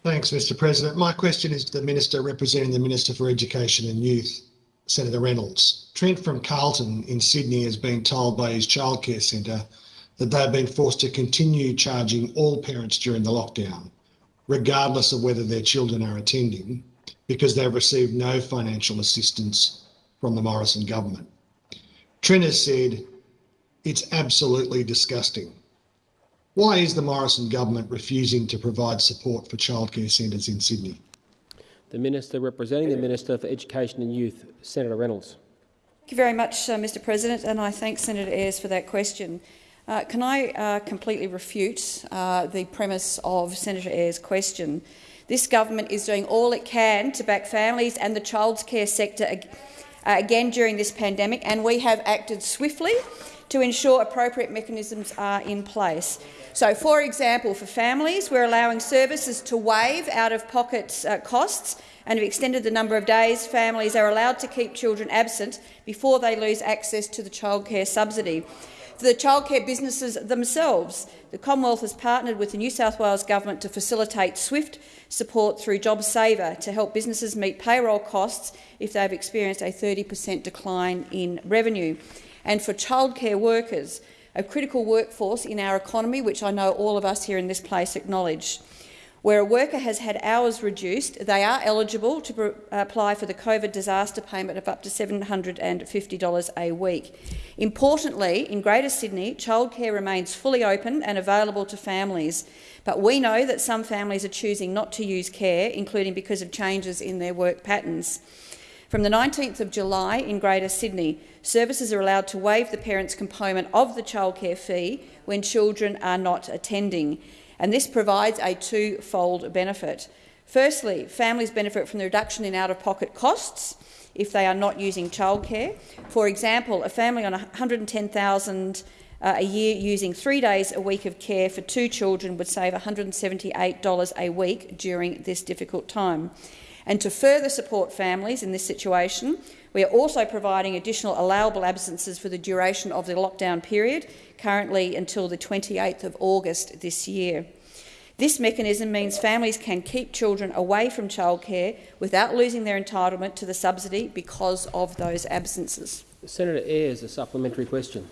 Thanks, Mr President. My question is to the Minister representing the Minister for Education and Youth, Senator Reynolds. Trent from Carlton in Sydney has been told by his childcare centre that they've been forced to continue charging all parents during the lockdown, regardless of whether their children are attending, because they've received no financial assistance from the Morrison government. Trent has said, it's absolutely disgusting. Why is the Morrison government refusing to provide support for childcare centres in Sydney? The Minister representing the Minister for Education and Youth, Senator Reynolds. Thank you very much, uh, Mr President, and I thank Senator Ayres for that question. Uh, can I uh, completely refute uh, the premise of Senator Ayres' question? This government is doing all it can to back families and the childcare sector ag uh, again during this pandemic, and we have acted swiftly to ensure appropriate mechanisms are in place. So, for example, for families, we're allowing services to waive out-of-pocket uh, costs and have extended the number of days families are allowed to keep children absent before they lose access to the childcare subsidy. For the childcare businesses themselves, the Commonwealth has partnered with the New South Wales Government to facilitate swift support through JobSaver to help businesses meet payroll costs if they've experienced a 30 per cent decline in revenue. And for childcare workers, a critical workforce in our economy, which I know all of us here in this place acknowledge. Where a worker has had hours reduced, they are eligible to apply for the COVID disaster payment of up to $750 a week. Importantly, in Greater Sydney, childcare remains fully open and available to families, but we know that some families are choosing not to use care, including because of changes in their work patterns. From the 19th of July in Greater Sydney, services are allowed to waive the parent's component of the childcare fee when children are not attending and this provides a two-fold benefit. Firstly, families benefit from the reduction in out-of-pocket costs if they are not using childcare. For example, a family on 110,000 uh, a year using three days a week of care for two children would save $178 a week during this difficult time. And to further support families in this situation, we are also providing additional allowable absences for the duration of the lockdown period, currently until the 28th of August this year. This mechanism means families can keep children away from childcare without losing their entitlement to the subsidy because of those absences. Senator Ayres, a supplementary question.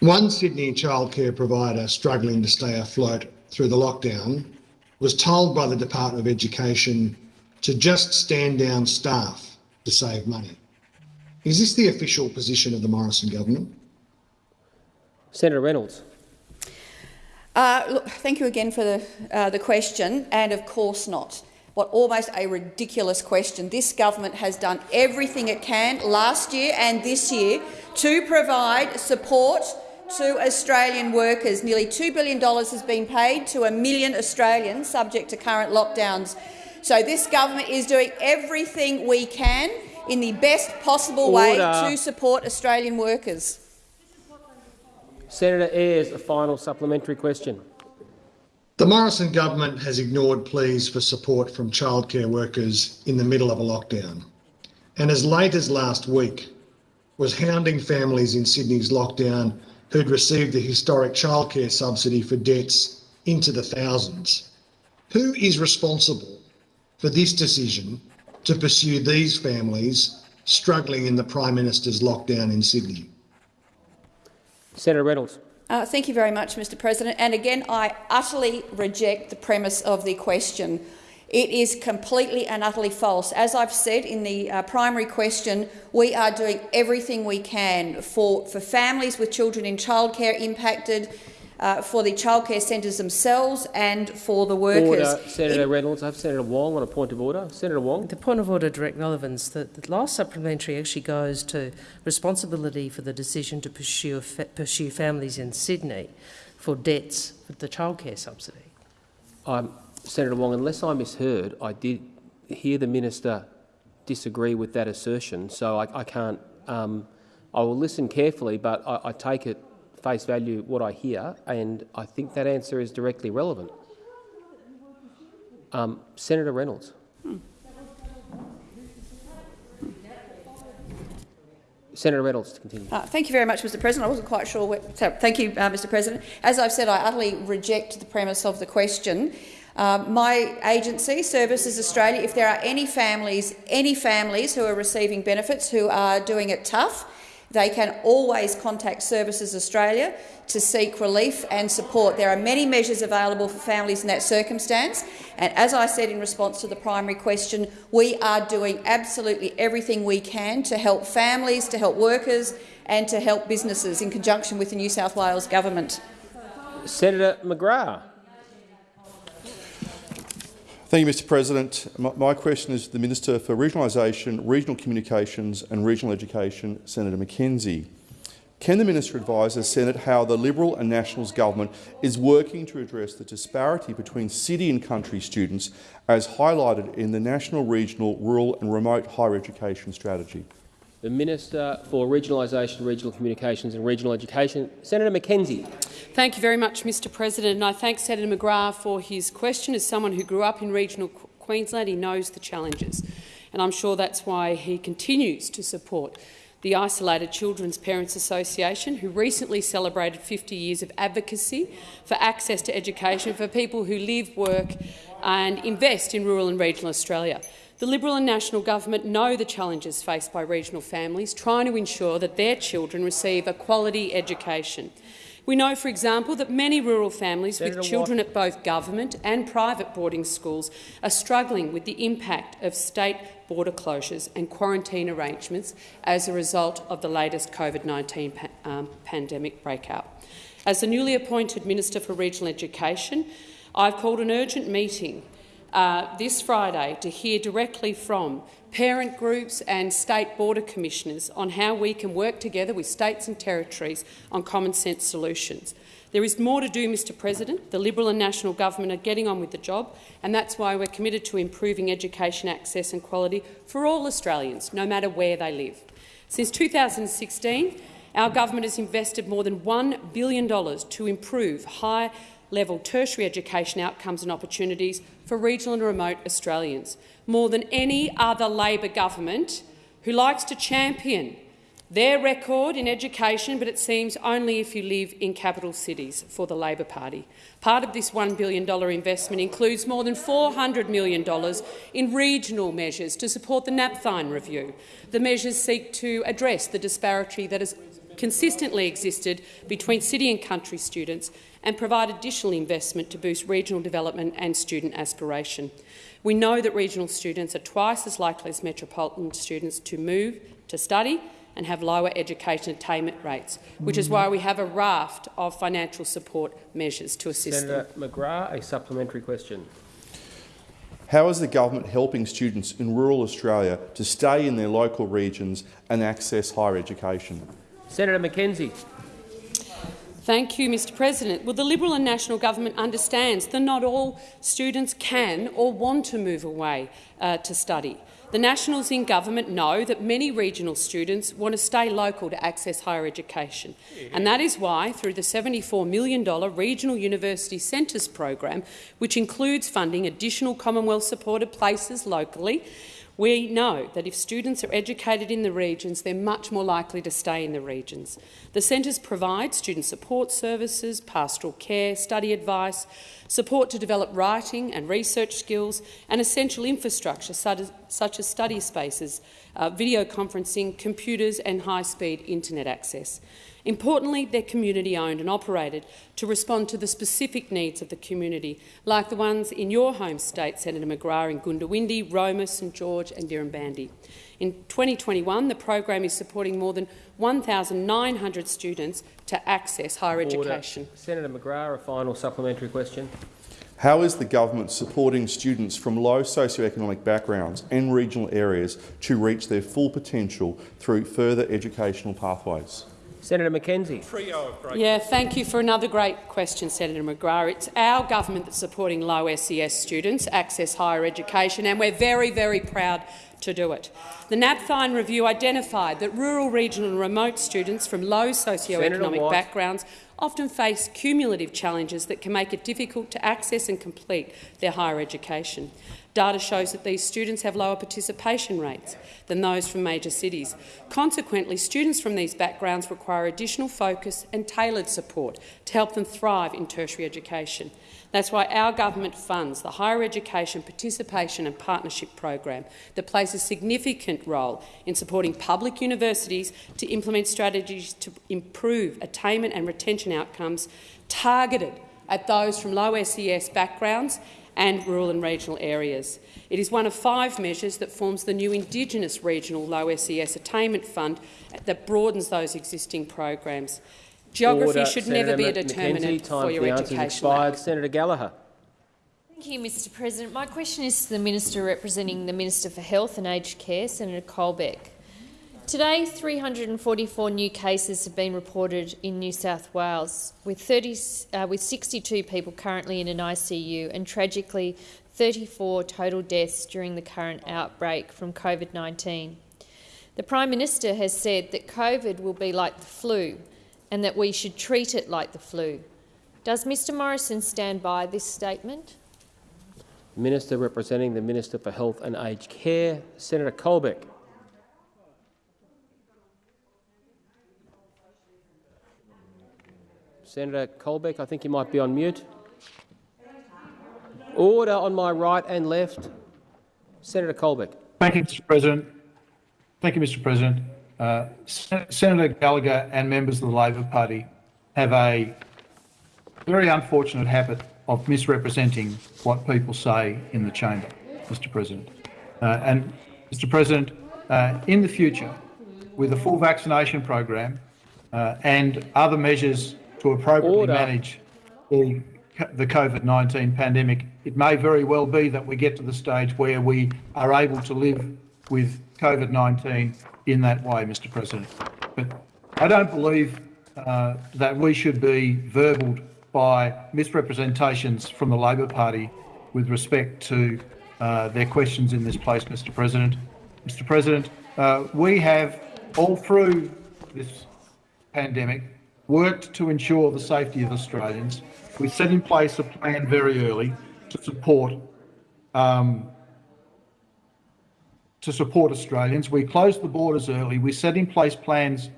One Sydney childcare provider struggling to stay afloat through the lockdown was told by the Department of Education to just stand down staff to save money. Is this the official position of the Morrison government? Senator Reynolds. Uh, look, thank you again for the, uh, the question, and of course not. What almost a ridiculous question. This government has done everything it can last year and this year to provide support to Australian workers. Nearly $2 billion has been paid to a million Australians subject to current lockdowns. So this government is doing everything we can in the best possible Order. way to support Australian workers. Senator Ayres, a final supplementary question. The Morrison government has ignored pleas for support from childcare workers in the middle of a lockdown. and as late as last week was hounding families in Sydney's lockdown who'd received the historic childcare subsidy for debts into the thousands. Who is responsible for this decision to pursue these families struggling in the Prime Minister's lockdown in Sydney? Senator Reynolds. Uh, thank you very much, Mr President. And again, I utterly reject the premise of the question. It is completely and utterly false. As I've said in the uh, primary question, we are doing everything we can for, for families with children in childcare impacted, uh, for the childcare centres themselves and for the workers. Order, Senator in Reynolds. I have Senator Wong on a point of order. Senator Wong. The point of order, direct relevance. The, the last supplementary actually goes to responsibility for the decision to pursue, pursue families in Sydney for debts for the childcare subsidy. Um, Senator Wong, unless I misheard, I did hear the minister disagree with that assertion, so I, I can't. Um, I will listen carefully, but I, I take it face value what I hear, and I think that answer is directly relevant. Um, Senator Reynolds. Hmm. Senator Reynolds to continue. Uh, thank you very much, Mr President. I wasn't quite sure. So, thank you, uh, Mr President. As I've said, I utterly reject the premise of the question. Uh, my agency, Services Australia, if there are any families, any families who are receiving benefits who are doing it tough, they can always contact Services Australia to seek relief and support. There are many measures available for families in that circumstance. And as I said in response to the primary question, we are doing absolutely everything we can to help families, to help workers and to help businesses in conjunction with the New South Wales government. Senator McGrath. Thank you, Mr President. My, question is to the Minister for Regionalisation, Regional Communications and Regional Education, Senator McKenzie. Can the minister advise the Senate how the Liberal and Nationals government is working to address the disparity between city and country students as highlighted in the National, Regional, Rural and Remote Higher Education Strategy? The Minister for Regionalisation, Regional Communications and Regional Education, Senator McKenzie. Thank you very much, Mr President, and I thank Senator McGrath for his question. As someone who grew up in regional Queensland, he knows the challenges, and I'm sure that's why he continues to support the Isolated Children's Parents Association, who recently celebrated 50 years of advocacy for access to education for people who live, work and invest in rural and regional Australia. The Liberal and National Government know the challenges faced by regional families, trying to ensure that their children receive a quality education. We know, for example, that many rural families Senator with children Watt. at both government and private boarding schools are struggling with the impact of state border closures and quarantine arrangements as a result of the latest COVID-19 pa um, pandemic breakout. As the newly appointed Minister for Regional Education, I've called an urgent meeting uh, this Friday to hear directly from parent groups and state border commissioners on how we can work together with states and territories on common sense solutions. There is more to do, Mr President. The Liberal and National Government are getting on with the job, and that's why we're committed to improving education access and quality for all Australians, no matter where they live. Since 2016, our government has invested more than $1 billion to improve high level tertiary education outcomes and opportunities for regional and remote Australians, more than any other Labor government who likes to champion their record in education, but it seems only if you live in capital cities for the Labor Party. Part of this $1 billion investment includes more than $400 million in regional measures to support the Napthine review. The measures seek to address the disparity that has consistently existed between city and country students and provide additional investment to boost regional development and student aspiration. We know that regional students are twice as likely as metropolitan students to move to study and have lower education attainment rates, which is why we have a raft of financial support measures to assist Senator them. McGrath, a supplementary question. How is the government helping students in rural Australia to stay in their local regions and access higher education? Senator McKenzie. Thank you, Mr President. Well, the Liberal and National Government understands that not all students can or want to move away uh, to study. The Nationals in government know that many regional students want to stay local to access higher education, and that is why, through the $74 million Regional University Centres program, which includes funding additional Commonwealth-supported places locally, We know that if students are educated in the regions, they're much more likely to stay in the regions. The centres provide student support services, pastoral care, study advice, support to develop writing and research skills, and essential infrastructure such as study spaces, uh, video conferencing, computers and high-speed internet access. Importantly, they're community-owned and operated to respond to the specific needs of the community, like the ones in your home state, Senator McGrath, in Goondiwindi, Roma, St George and Dirranbandi. In 2021, the program is supporting more than 1,900 students to access higher Order. education. Senator McGrath, a final supplementary question. How is the government supporting students from low socioeconomic backgrounds and regional areas to reach their full potential through further educational pathways? Senator McKenzie. Yeah, thank you for another great question, Senator McGrath. It's our government that's supporting low SES students access higher education, and we're very, very proud to do it. The Napthine review identified that rural, regional and remote students from low socioeconomic backgrounds often face cumulative challenges that can make it difficult to access and complete their higher education. Data shows that these students have lower participation rates than those from major cities. Consequently, students from these backgrounds require additional focus and tailored support to help them thrive in tertiary education. That's why our government funds the Higher Education Participation and Partnership Program that plays a significant role in supporting public universities to implement strategies to improve attainment and retention outcomes targeted at those from low SES backgrounds and rural and regional areas. It is one of five measures that forms the new Indigenous Regional Low SES Attainment Fund that broadens those existing programs. Geography Order. should Senator never be a McKenzie, determinant time for your the education. expired. Senator Gallagher. Thank you, Mr President. My question is to the Minister representing the Minister for Health and Aged Care, Senator Colbeck. Today, 344 new cases have been reported in New South Wales, with, 30, uh, with 62 people currently in an ICU and, tragically, 34 total deaths during the current outbreak from COVID-19. The Prime Minister has said that COVID will be like the flu and that we should treat it like the flu. Does Mr Morrison stand by this statement? Minister representing the Minister for Health and Aged Care, Senator Colbeck. Senator Colbeck, I think you might be on mute. Order on my right and left. Senator Colbeck. Thank you, Mr President. Thank you, Mr President. Uh, Sen Senator Gallagher and members of the Labor Party have a very unfortunate habit of misrepresenting what people say in the chamber, Mr President. Uh, and, Mr President, uh, in the future, with a full vaccination program uh, and other measures to appropriately Order. manage the, the COVID-19 pandemic, it may very well be that we get to the stage where we are able to live with COVID-19 in that way, Mr President. But I don't believe uh, that we should be verbaled by misrepresentations from the Labor Party with respect to uh, their questions in this place, Mr President. Mr President, uh, we have all through this pandemic worked to ensure the safety of Australians. We set in place a plan very early to support um, to support Australians. We closed the borders early. We set in place plans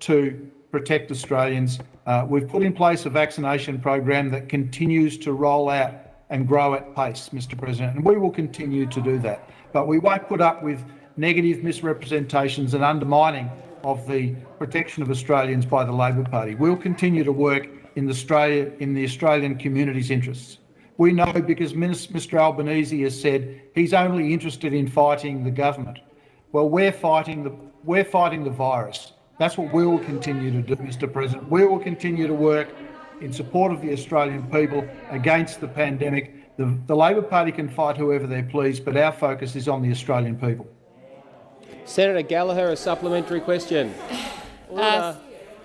to protect Australians. Uh, we've put in place a vaccination program that continues to roll out and grow at pace, Mr President, and we will continue to do that. But we won't put up with negative misrepresentations and undermining of the protection of Australians by the Labor Party. We'll continue to work in the, Australia, in the Australian community's interests. We know because Mr Albanese has said he's only interested in fighting the government. Well, we're fighting the, we're fighting the virus. That's what we will continue to do, Mr President. We will continue to work in support of the Australian people against the pandemic. The, the Labor Party can fight whoever they please, but our focus is on the Australian people. Senator Gallagher, a supplementary question. Uh,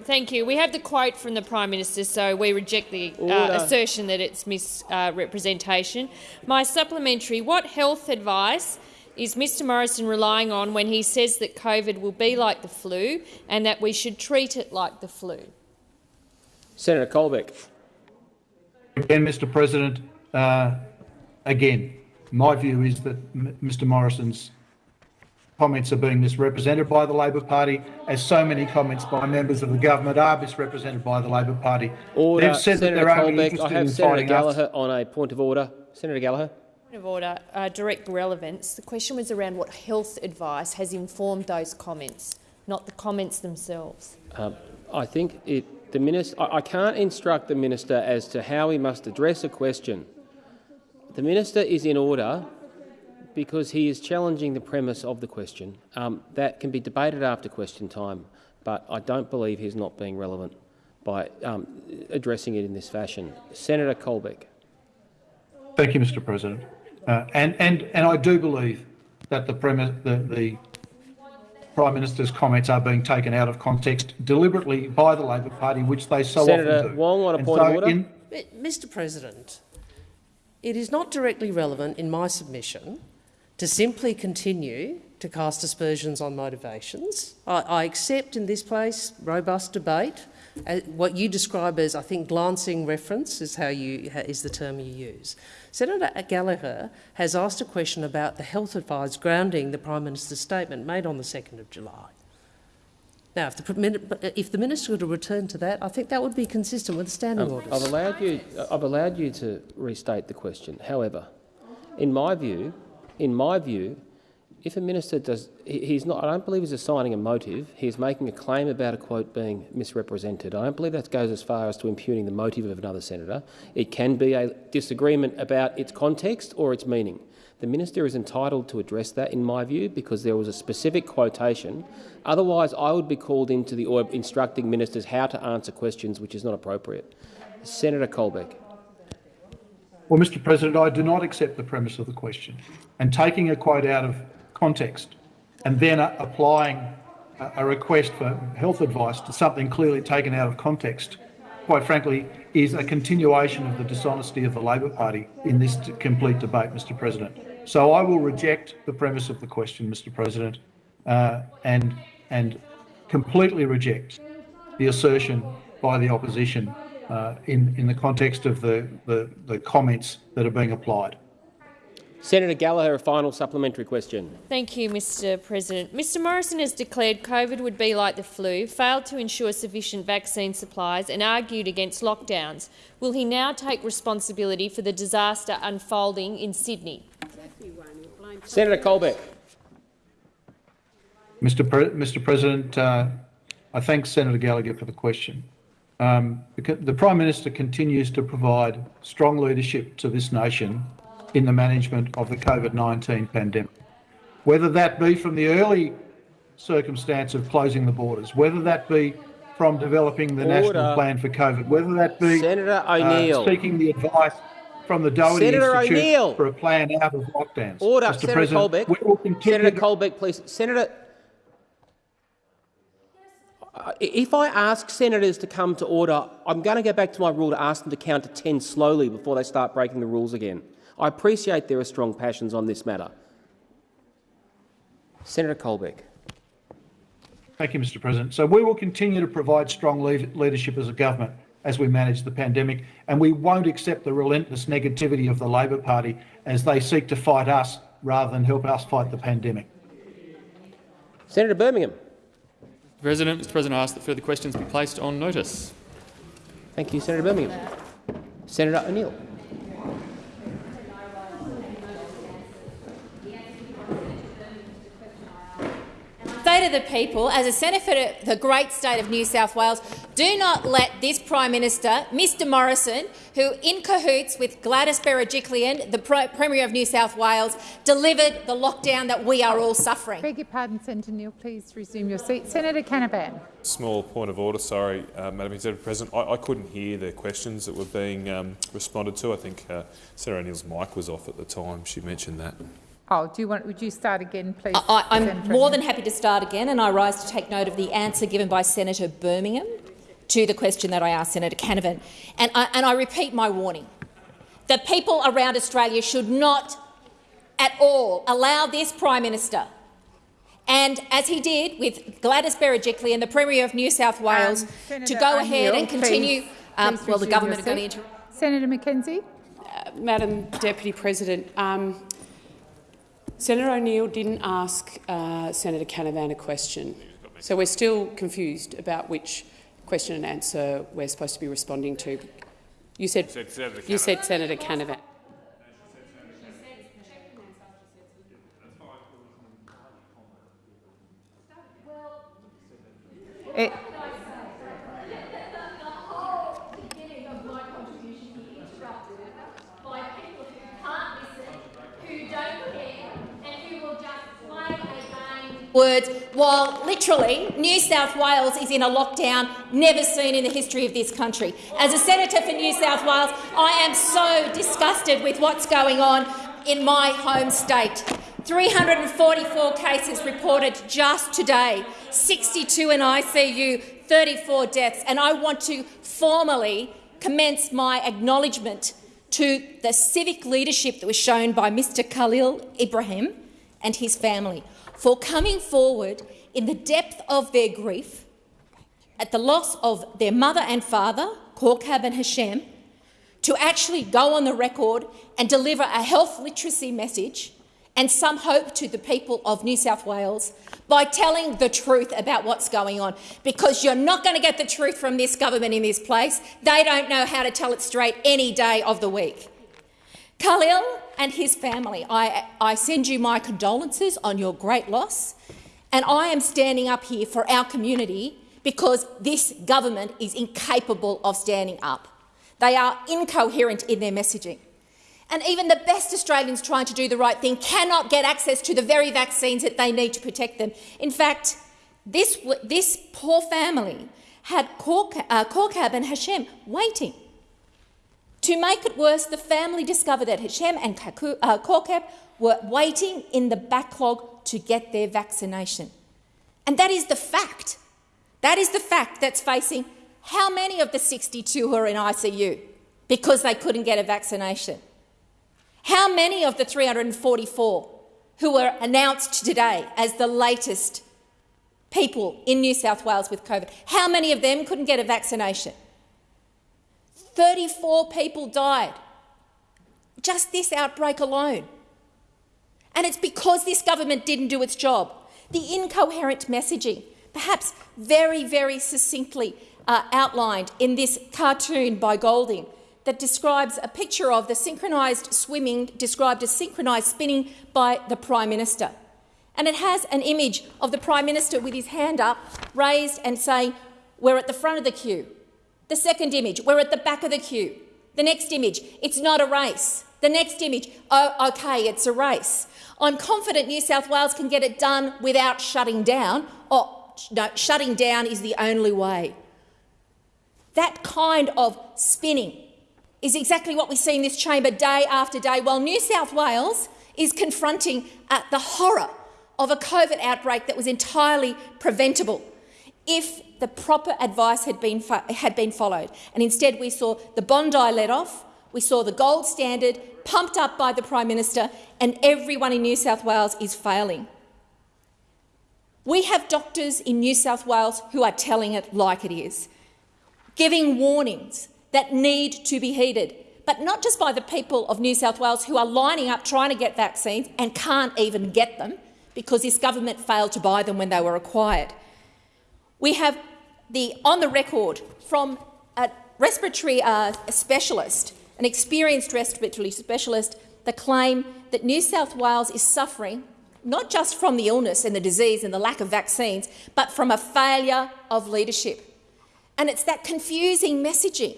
thank you. We have the quote from the Prime Minister, so we reject the uh, assertion that it's misrepresentation. My supplementary, what health advice is Mr Morrison relying on when he says that COVID will be like the flu and that we should treat it like the flu? Senator Colbeck. Again, Mr President, uh, again, my view is that M Mr Morrison's comments are being misrepresented by the Labor Party, as so many comments by members of the government are misrepresented by the Labor Party. Order. They've said Senator that they're only Colbeck, I have in Senator fighting us. Gallagher on a point of order. Senator Gallagher. Point of order, uh, direct relevance. The question was around what health advice has informed those comments, not the comments themselves. Um, I think it, the minister. I, I can't instruct the minister as to how he must address a question. The minister is in order because he is challenging the premise of the question. Um, that can be debated after question time, but I don't believe he's not being relevant by um, addressing it in this fashion. Senator Colbeck. Thank you, Mr. President. Uh, and and and I do believe that the premise, the, the Prime Minister's comments are being taken out of context deliberately by the Labor Party, which they so Senator often do. Wong on a And point so of order. in- Mr President, it is not directly relevant in my submission to simply continue to cast aspersions on motivations. I, I accept in this place robust debate. Uh, what you describe as, I think, glancing reference is how you is the term you use. Senator Gallagher has asked a question about the health advice grounding the Prime Minister's statement made on the 2nd of July. Now, if the, if the Minister were to return to that, I think that would be consistent with the standing Um, orders. I've allowed you. I've allowed you to restate the question. However, in my view, in my view, if a minister does, he's not. I don't believe he's assigning a motive. He's making a claim about a quote being misrepresented. I don't believe that goes as far as to impugning the motive of another senator. It can be a disagreement about its context or its meaning. The minister is entitled to address that, in my view, because there was a specific quotation. Otherwise, I would be called into the or instructing ministers how to answer questions, which is not appropriate. Senator Colbeck. Well, Mr. President, I do not accept the premise of the question. And taking a quote out of context and then uh, applying a, request for health advice to something clearly taken out of context, quite frankly, is a continuation of the dishonesty of the Labor Party in this complete debate, Mr. President. So I will reject the premise of the question, Mr. President, uh, and and completely reject the assertion by the opposition uh, in in the context of the, the the comments that are being applied. Senator Gallagher, a final supplementary question. Thank you, Mr President. Mr Morrison has declared COVID would be like the flu, failed to ensure sufficient vaccine supplies and argued against lockdowns. Will he now take responsibility for the disaster unfolding in Sydney? Senator Colbeck. Mr. Pre- Mr. President, uh, I thank Senator Gallagher for the question. Um, the Prime Minister continues to provide strong leadership to this nation in the management of the COVID-19 pandemic. Whether that be from the early circumstance of closing the borders, whether that be from developing the national plan for COVID, whether that be Senator uh, O'Neill. seeking the advice from the Doherty Senator Institute O'Neill. for a plan out of lockdowns. Order. Mr. Senator President, Colbeck. we will continue Senator to- Colbeck, please. Senator. If I ask senators to come to order, I'm going to go back to my rule to ask them to count to 10 slowly before they start breaking the rules again. I appreciate there are strong passions on this matter. Senator Colbeck. Thank you, Mr. President. So we will continue to provide strong lead- leadership as a government as we manage the pandemic, and we won't accept the relentless negativity of the Labor Party as they seek to fight us rather than help us fight the pandemic. Senator Birmingham. President, Mr President, I ask that further questions be placed on notice. Thank you, Senator Birmingham. Senator O'Neill. Say to the people, as a senator for the great state of New South Wales, do not let this Prime Minister, Mr Morrison, who in cahoots with Gladys Berejiklian, the Pro- Premier of New South Wales, delivered the lockdown that we are all suffering. Beg your pardon, Senator Neal. Please resume your seat. Senator Canavan. Small point of order, sorry, uh, Madam Executive President. I, I couldn't hear the questions that were being um, responded to. I think uh, Sarah O'Neill's mic was off at the time. She mentioned that. Oh, do you want? Would you start again, please? I, I'm Senator more O'Neill? than happy to start again, and I rise to take note of the answer given by Senator Birmingham to the question that I asked Senator Canavan. And I, and I repeat my warning. The people around Australia should not at all allow this Prime Minister and, as he did with Gladys Berejiklian, and the Premier of New South Wales, to Senator go ahead O'Neill, and continue. please- um, please well, the government your are going to seat. Senator McKenzie. Uh, Madam Deputy President, um, Senator O'Neill didn't ask uh, Senator Canavan a question, so we're still confused about which question and answer we're supposed to be responding to. You said, You said Senator you said Senator Canavan. It, words while literally New South Wales is in a lockdown never seen in the history of this country. As a senator for New South Wales, I am so disgusted with what's going on in my home state. 344 cases reported just today, 62 in ICU, 34 deaths, and I want to formally commence my acknowledgement to the civic leadership that was shown by Mr Khalil Ibrahim and his family for coming forward in the depth of their grief at the loss of their mother and father, Kaukab and Hashem, to actually go on the record and deliver a health literacy message and some hope to the people of New South Wales by telling the truth about what's going on, because you're not going to get the truth from this government in this place. They don't know how to tell it straight any day of the week. Khalil and his family, I, I send you my condolences on your great loss, and I am standing up here for our community because this government is incapable of standing up. They are incoherent in their messaging. And even the best Australians trying to do the right thing cannot get access to the very vaccines that they need to protect them. In fact, this, this poor family had Kaukab uh, and Hashem waiting. To make it worse, the family discovered that Hashem and uh, Kaukab were waiting in the backlog to get their vaccination. And that is the fact. That is the fact that's facing how many of the 62 who are in ICU because they couldn't get a vaccination? How many of the 344 who were announced today as the latest people in New South Wales with COVID, how many of them couldn't get a vaccination? 34 people died. Just this outbreak alone. And it's because this government didn't do its job. The incoherent messaging, perhaps very, very succinctly uh, outlined in this cartoon by Golding, that describes a picture of the synchronised swimming, described as synchronised spinning by the Prime Minister. And it has an image of the Prime Minister with his hand up, raised and saying, we're at the front of the queue. The second image, we're at the back of the queue. The next image, it's not a race. The next image, oh, OK, it's a race. I'm confident New South Wales can get it done without shutting down. Oh, no, shutting down is the only way. That kind of spinning is exactly what we see in this chamber day after day, while New South Wales is confronting uh, the horror of a COVID outbreak that was entirely preventable if the proper advice had been, had been followed. And instead we saw the Bondi let off, we saw the gold standard pumped up by the Prime Minister, and everyone in New South Wales is failing. We have doctors in New South Wales who are telling it like it is, giving warnings that need to be heeded, but not just by the people of New South Wales who are lining up trying to get vaccines and can't even get them because this government failed to buy them when they were required. We have the on the record from a respiratory uh, specialist, an experienced respiratory specialist, the claim that New South Wales is suffering not just from the illness and the disease and the lack of vaccines, but from a failure of leadership. And it's that confusing messaging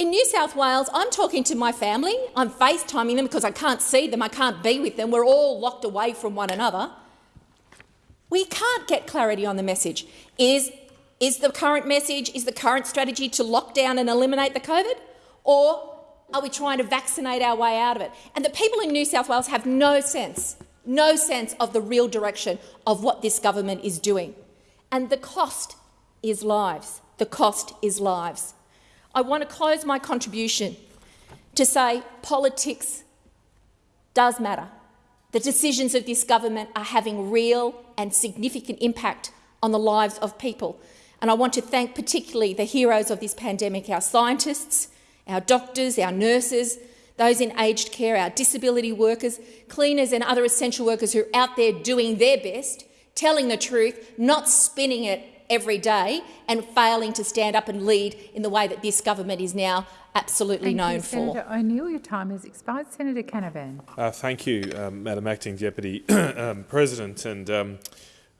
in New South Wales, I'm talking to my family. I'm FaceTiming them because I can't see them, I can't be with them. We're all locked away from one another. We can't get clarity on the message. Is, is the current message, is the current strategy to lock down and eliminate the COVID? Or are we trying to vaccinate our way out of it? And the people in New South Wales have no sense, no sense of the real direction of what this government is doing. And the cost is lives. The cost is lives. I want to close my contribution to say politics does matter. The decisions of this government are having real and significant impact on the lives of people. And I want to thank particularly the heroes of this pandemic, our scientists, our doctors, our nurses, those in aged care, our disability workers, cleaners and other essential workers who are out there doing their best, telling the truth, not spinning it every day and failing to stand up and lead in the way that this government is now absolutely Thank known you, for. Senator O'Neill, your time has expired. Senator Canavan. Uh, thank you, um, Madam Acting Deputy (clears throat) um, President. And um,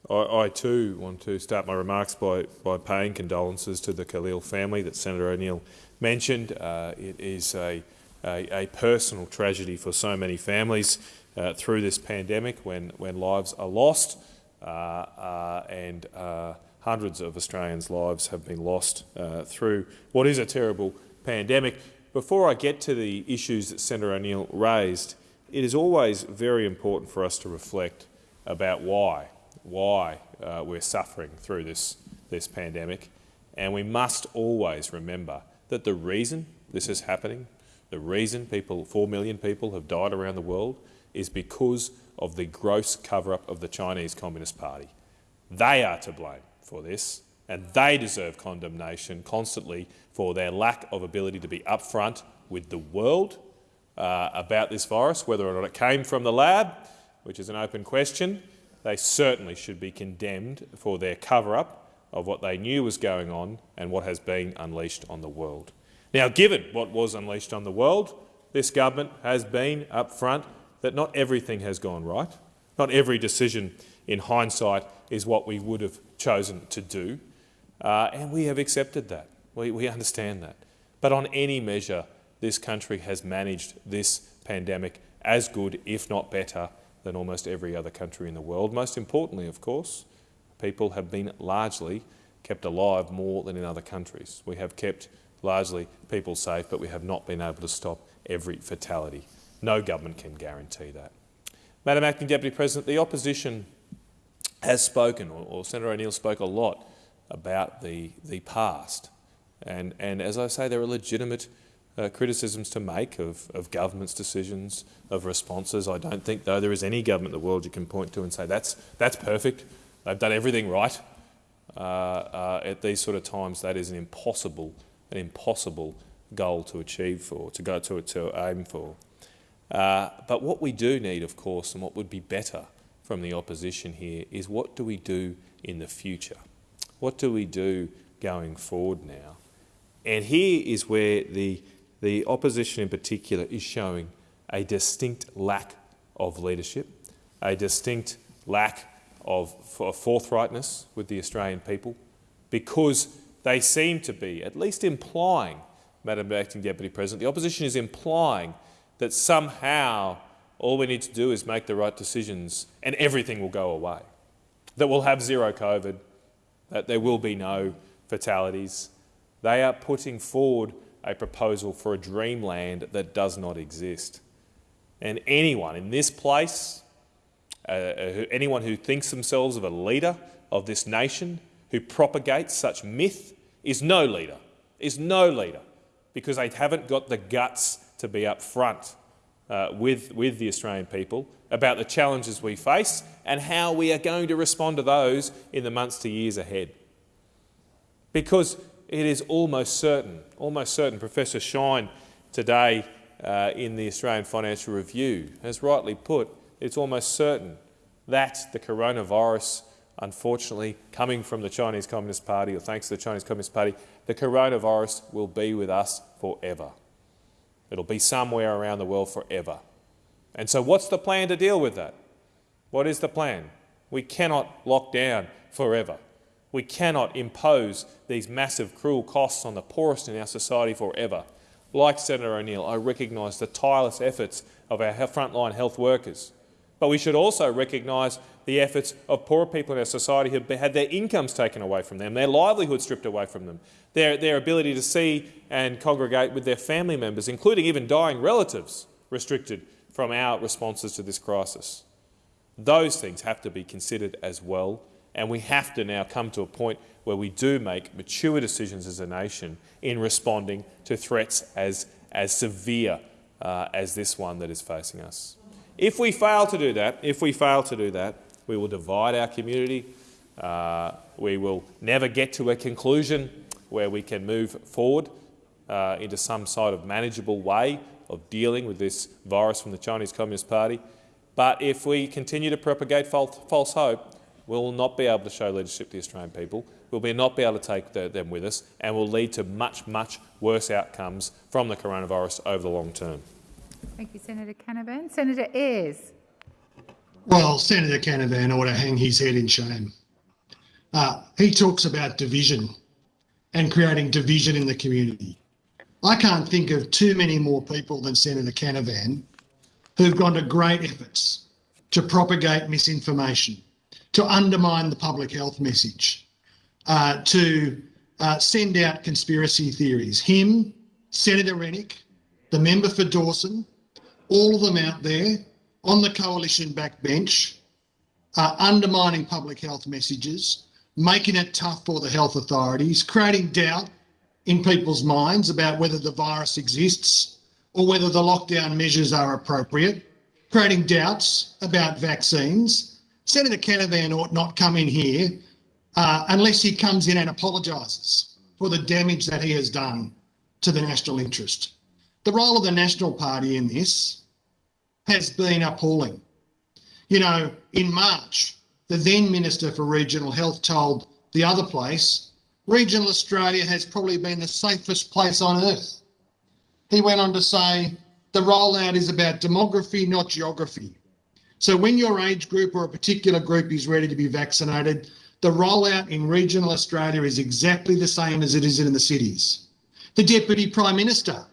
I, I, too want to start my remarks by, by paying condolences to the Khalil family that Senator O'Neill mentioned. Uh, it is a, a, a, personal tragedy for so many families uh, through this pandemic when, when lives are lost uh, uh, and uh, hundreds of Australians' lives have been lost uh, through what is a terrible pandemic. Before I get to the issues that Senator O'Neill raised, it is always very important for us to reflect about why, why uh, we're suffering through this, this pandemic. And we must always remember that the reason this is happening, the reason people, 4 million people have died around the world, is because of the gross cover-up of the Chinese Communist Party. They are to blame for this, and they deserve condemnation constantly for their lack of ability to be upfront with the world uh, about this virus, whether or not it came from the lab, which is an open question. They certainly should be condemned for their cover-up of what they knew was going on and what has been unleashed on the world. Now, given what was unleashed on the world, this government has been upfront that not everything has gone right. Not every decision in hindsight is what we would have chosen to do, uh, and we have accepted that. We, we understand that. But on any measure, this country has managed this pandemic as good, if not better, than almost every other country in the world. Most importantly, of course, people have been largely kept alive more than in other countries. We have kept largely people safe, but we have not been able to stop every fatality. No government can guarantee that. Madam Acting Deputy President, the opposition has spoken, or, or Senator O'Neill spoke a lot about the, the past. And, and as I say, there are legitimate uh, criticisms to make of, of government's decisions, of responses. I don't think, though, there is any government in the world you can point to and say that's, that's perfect, they've done everything right. Uh, uh, at these sort of times, that is an impossible, an impossible goal to achieve for, to go to, it to aim for. Uh, but what we do need, of course, and what would be better from the opposition here is what do we do in the future? What do we do going forward now? And here is where the, the opposition in particular is showing a distinct lack of leadership, a distinct lack of forthrightness with the Australian people, because they seem to be at least implying, Madam Acting Deputy President, the opposition is implying that somehow all we need to do is make the right decisions and everything will go away. That we'll have zero COVID, that there will be no fatalities. They are putting forward a proposal for a dreamland that does not exist. And anyone in this place, uh, uh anyone who thinks themselves of a leader of this nation, who propagates such myth, is no leader, is no leader, because they haven't got the guts to be up front uh, with, with the Australian people about the challenges we face and how we are going to respond to those in the months to years ahead. Because it is almost certain, almost certain, Professor Shine today uh, in the Australian Financial Review has rightly put, it's almost certain that the coronavirus, unfortunately, coming from the Chinese Communist Party, or thanks to the Chinese Communist Party, the coronavirus will be with us forever. It'll be somewhere around the world forever. And so what's the plan to deal with that? What is the plan? We cannot lock down forever. We cannot impose these massive cruel costs on the poorest in our society forever. Like Senator O'Neill, I recognise the tireless efforts of our frontline health workers. But we should also recognise the efforts of poor people in our society who have had their incomes taken away from them, their livelihood stripped away from them, their, their ability to see and congregate with their family members, including even dying relatives, restricted from our responses to this crisis. Those things have to be considered as well, and we have to now come to a point where we do make mature decisions as a nation in responding to threats as, as severe uh, as this one that is facing us. If we fail to do that, if we fail to do that, we will divide our community. Uh, we will never get to a conclusion where we can move forward uh, into some sort of manageable way of dealing with this virus from the Chinese Communist Party. But if we continue to propagate false, false hope, we will not be able to show leadership to the Australian people. We'll not be able to take the, them with us and will lead to much, much worse outcomes from the coronavirus over the long term. Thank you, Senator Canavan. Senator Ayres. Well, Senator Canavan ought to hang his head in shame. Uh, he talks about division and creating division in the community. I can't think of too many more people than Senator Canavan who've gone to great efforts to propagate misinformation, to undermine the public health message, uh, to uh, send out conspiracy theories. Him, Senator Rennick, the member for Dawson, all of them out there on the coalition backbench, uh, undermining public health messages, making it tough for the health authorities, creating doubt in people's minds about whether the virus exists or whether the lockdown measures are appropriate, creating doubts about vaccines. Senator Canavan ought not come in here uh, unless he comes in and apologises for the damage that he has done to the national interest. The role of the National Party in this has been appalling. You know, in March, the then Minister for Regional Health told the other place, regional Australia has probably been the safest place on earth. He went on to say, the rollout is about demography, not geography. So when your age group or a particular group is ready to be vaccinated, the rollout in regional Australia is exactly the same as it is in the cities. The Deputy Prime Minister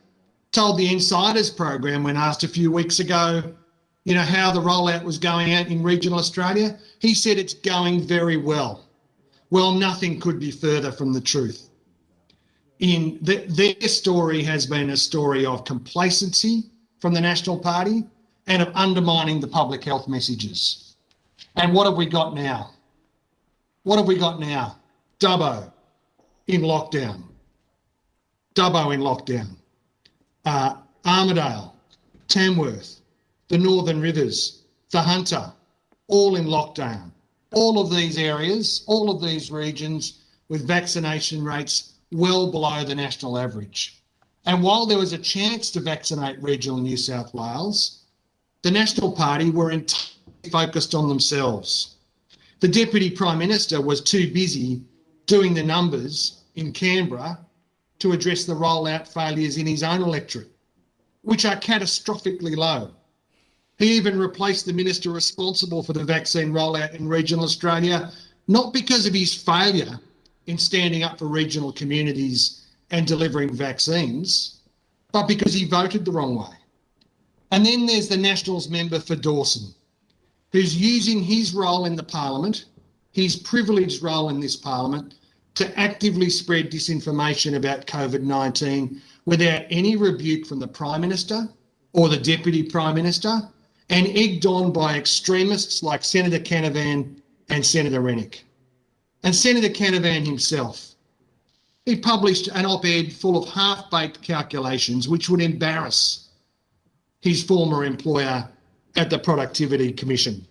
told the Insiders program when asked a few weeks ago, you know, how the rollout was going out in regional Australia. He said it's going very well. Well, nothing could be further from the truth. In the, their story has been a story of complacency from the National Party and of undermining the public health messages. And what have we got now? What have we got now? Dubbo in lockdown. Dubbo in lockdown. Uh, Armidale, Tamworth, the Northern Rivers, the Hunter, all in lockdown. All of these areas, all of these regions with vaccination rates well below the national average. And while there was a chance to vaccinate regional New South Wales, the National Party were entirely focused on themselves. The Deputy Prime Minister was too busy doing the numbers in Canberra to address the rollout failures in his own electorate, which are catastrophically low. He even replaced the minister responsible for the vaccine rollout in regional Australia, not because of his failure in standing up for regional communities and delivering vaccines, but because he voted the wrong way. And then there's the Nationals member for Dawson, who's using his role in the parliament, his privileged role in this parliament, to actively spread disinformation about COVID-19 without any rebuke from the Prime Minister or the Deputy Prime Minister and egged on by extremists like Senator Canavan and Senator Rennick. And Senator Canavan himself, he published an op-ed full of half-baked calculations which would embarrass his former employer at the Productivity Commission.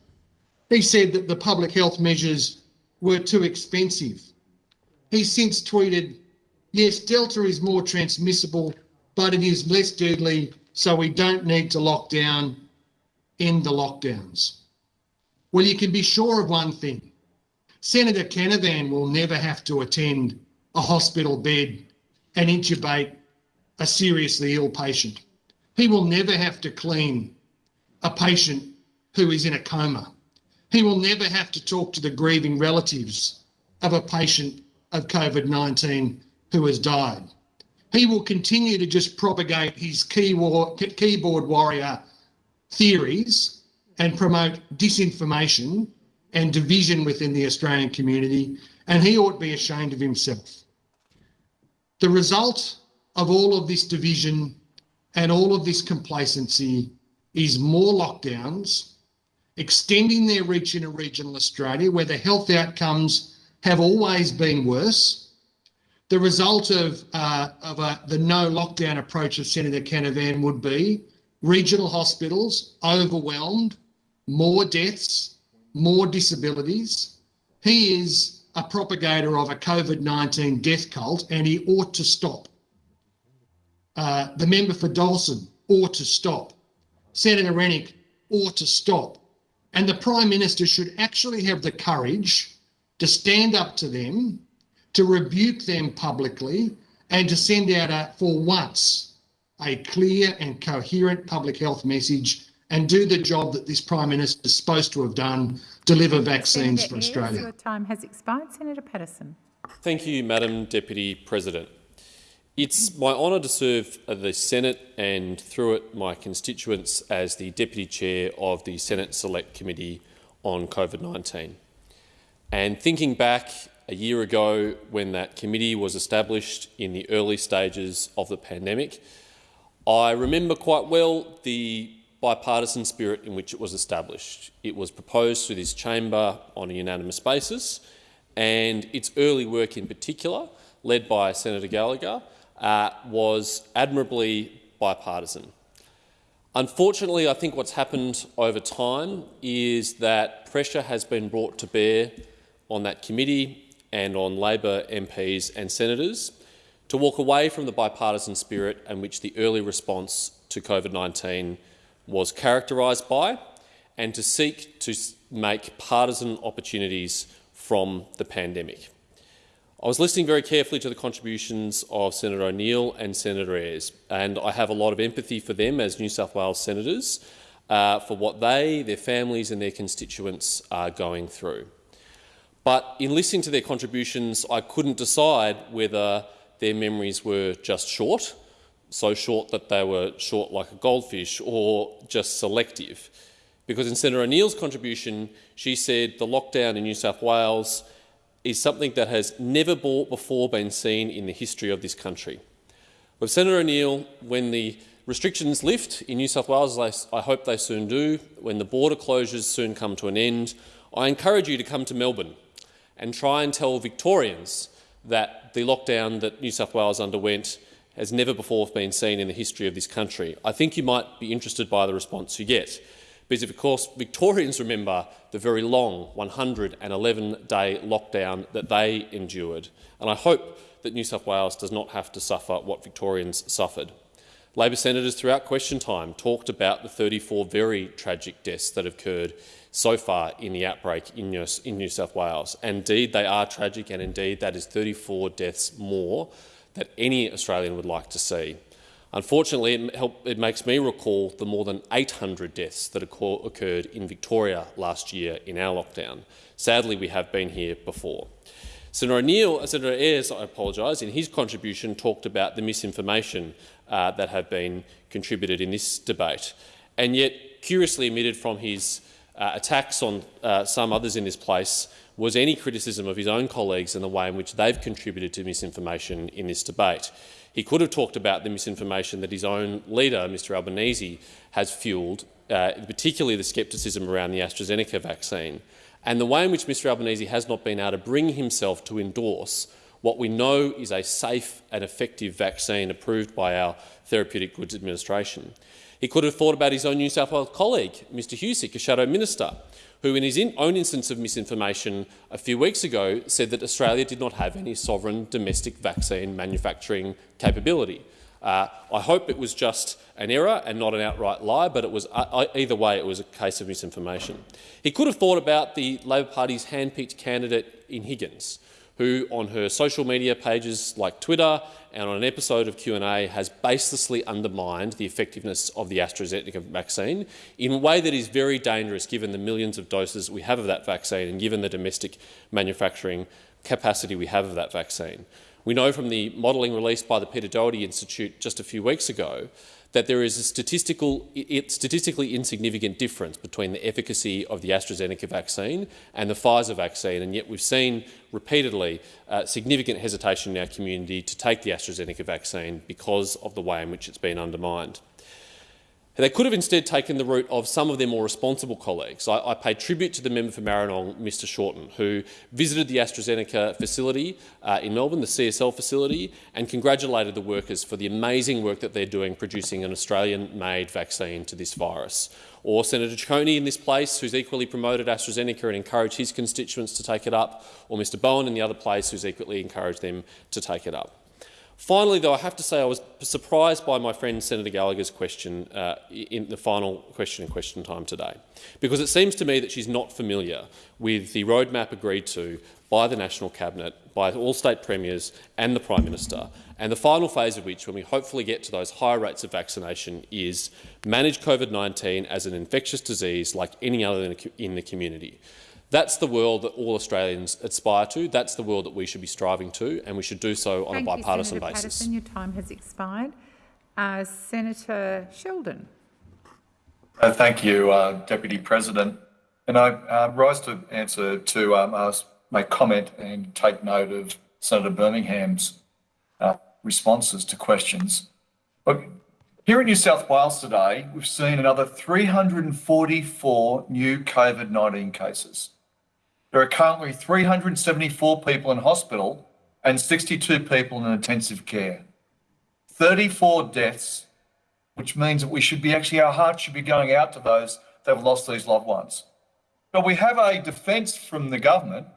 He said that the public health measures were too expensive. He's since tweeted, yes, Delta is more transmissible, but it is less deadly, so we don't need to lock down end the lockdowns. Well, you can be sure of one thing. Senator Canavan will never have to attend a hospital bed and intubate a seriously ill patient. He will never have to clean a patient who is in a coma. He will never have to talk to the grieving relatives of a patient of COVID-19 who has died. He will continue to just propagate his keyboard warrior theories and promote disinformation and division within the Australian community, and he ought to be ashamed of himself. The result of all of this division and all of this complacency is more lockdowns, extending their reach into regional Australia, where the health outcomes have always been worse. The result of, uh, of a, the no lockdown approach of Senator Canavan would be regional hospitals overwhelmed, more deaths, more disabilities. He is a propagator of a COVID-19 death cult and he ought to stop. Uh, the member for Dawson ought to stop. Senator Rennick ought to stop. And the Prime Minister should actually have the courage to stand up to them, to rebuke them publicly, and to send out, a, for once, a clear and coherent public health message and do the job that this Prime Minister is supposed to have done, deliver vaccines Senator for Australia. Your time has expired. Senator Patterson. Thank you, Madam Deputy President. It's my honour to serve the Senate and, through it, my constituents as the Deputy Chair of the Senate Select Committee on COVID-19. And thinking back a year ago when that committee was established in the early stages of the pandemic, I remember quite well the bipartisan spirit in which it was established. It was proposed through this chamber on a unanimous basis, and its early work in particular, led by Senator Gallagher, uh, was admirably bipartisan. Unfortunately, I think what's happened over time is that pressure has been brought to bear on that committee and on Labor MPs and senators to walk away from the bipartisan spirit in which the early response to COVID-19 was characterised by and to seek to make partisan opportunities from the pandemic. I was listening very carefully to the contributions of Senator O'Neill and Senator Ayres, and I have a lot of empathy for them as New South Wales senators uh, for what they, their families and their constituents are going through. But in listening to their contributions, I couldn't decide whether their memories were just short, so short that they were short like a goldfish, or just selective. Because in Senator O'Neill's contribution, she said the lockdown in New South Wales is something that has never before been seen in the history of this country. With Senator O'Neill, when the restrictions lift in New South Wales, I hope they soon do, when the border closures soon come to an end, I encourage you to come to Melbourne and try and tell Victorians that the lockdown that New South Wales underwent has never before been seen in the history of this country. I think you might be interested by the response you get. Because, of course, Victorians remember the very long 111-day lockdown that they endured, and I hope that New South Wales does not have to suffer what Victorians suffered. Labor senators throughout question time talked about the 34 very tragic deaths that occurred so far in the outbreak in New South Wales. Indeed, they are tragic, and indeed that is 34 deaths more that any Australian would like to see. Unfortunately, it, help, it, makes me recall the more than 800 deaths that occurred in Victoria last year in our lockdown. Sadly, we have been here before. Senator O'Neill, Senator Ayres, I apologise, in his contribution talked about the misinformation uh, that have been contributed in this debate, and yet curiously omitted from his uh, attacks on uh, some others in this place was any criticism of his own colleagues and the way in which they've contributed to misinformation in this debate. He could have talked about the misinformation that his own leader, Mr Albanese, has fuelled, uh, particularly the scepticism around the AstraZeneca vaccine, and the way in which Mr Albanese has not been able to bring himself to endorse what we know is a safe and effective vaccine approved by our Therapeutic Goods Administration. He could have thought about his own New South Wales colleague, Mr Husic, a shadow minister, who in his own instance of misinformation a few weeks ago said that Australia did not have any sovereign domestic vaccine manufacturing capability. Uh, I hope it was just an error and not an outright lie, but it was, uh, either way it was a case of misinformation. He could have thought about the Labor Party's hand-picked candidate in Higgins, who on her social media pages like Twitter and on an episode of Q&A has baselessly undermined the effectiveness of the AstraZeneca vaccine in a way that is very dangerous given the millions of doses we have of that vaccine and given the domestic manufacturing capacity we have of that vaccine. We know from the modelling released by the Peter Doherty Institute just a few weeks ago that there is a statistical, statistically insignificant difference between the efficacy of the AstraZeneca vaccine and the Pfizer vaccine, and yet we've seen repeatedly uh, significant hesitation in our community to take the AstraZeneca vaccine because of the way in which it's been undermined. They could have instead taken the route of some of their more responsible colleagues. I, I pay tribute to the member for Maribyrnong, Mr Shorten, who visited the AstraZeneca facility uh, in Melbourne, the CSL facility, and congratulated the workers for the amazing work that they're doing producing an Australian-made vaccine to this virus. Or Senator Ciccone in this place, who's equally promoted AstraZeneca and encouraged his constituents to take it up, or Mr Bowen in the other place, who's equally encouraged them to take it up. Finally, though, I have to say I was surprised by my friend Senator Gallagher's question uh, in the final question and question time today, because it seems to me that she's not familiar with the roadmap agreed to by the National Cabinet, by all state premiers and the Prime Minister, and the final phase of which, when we hopefully get to those higher rates of vaccination, is manage COVID-19 as an infectious disease like any other in the community. That's the world that all Australians aspire to. That's the world that we should be striving to, and we should do so on Thank a bipartisan you, Senator basis. Patterson. Your time has expired. Uh, Senator Sheldon. Uh, thank you, uh, Deputy President. And I uh, rise to answer to um, ask, make comment and take note of Senator Birmingham's uh, responses to questions. Look, here in New South Wales today, we've seen another 344 new COVID-19 cases. There are currently 374 people in hospital and 62 people in intensive care. 34 deaths, which means that we should be actually, our hearts should be going out to those that have lost these loved ones. But we have a defence from the government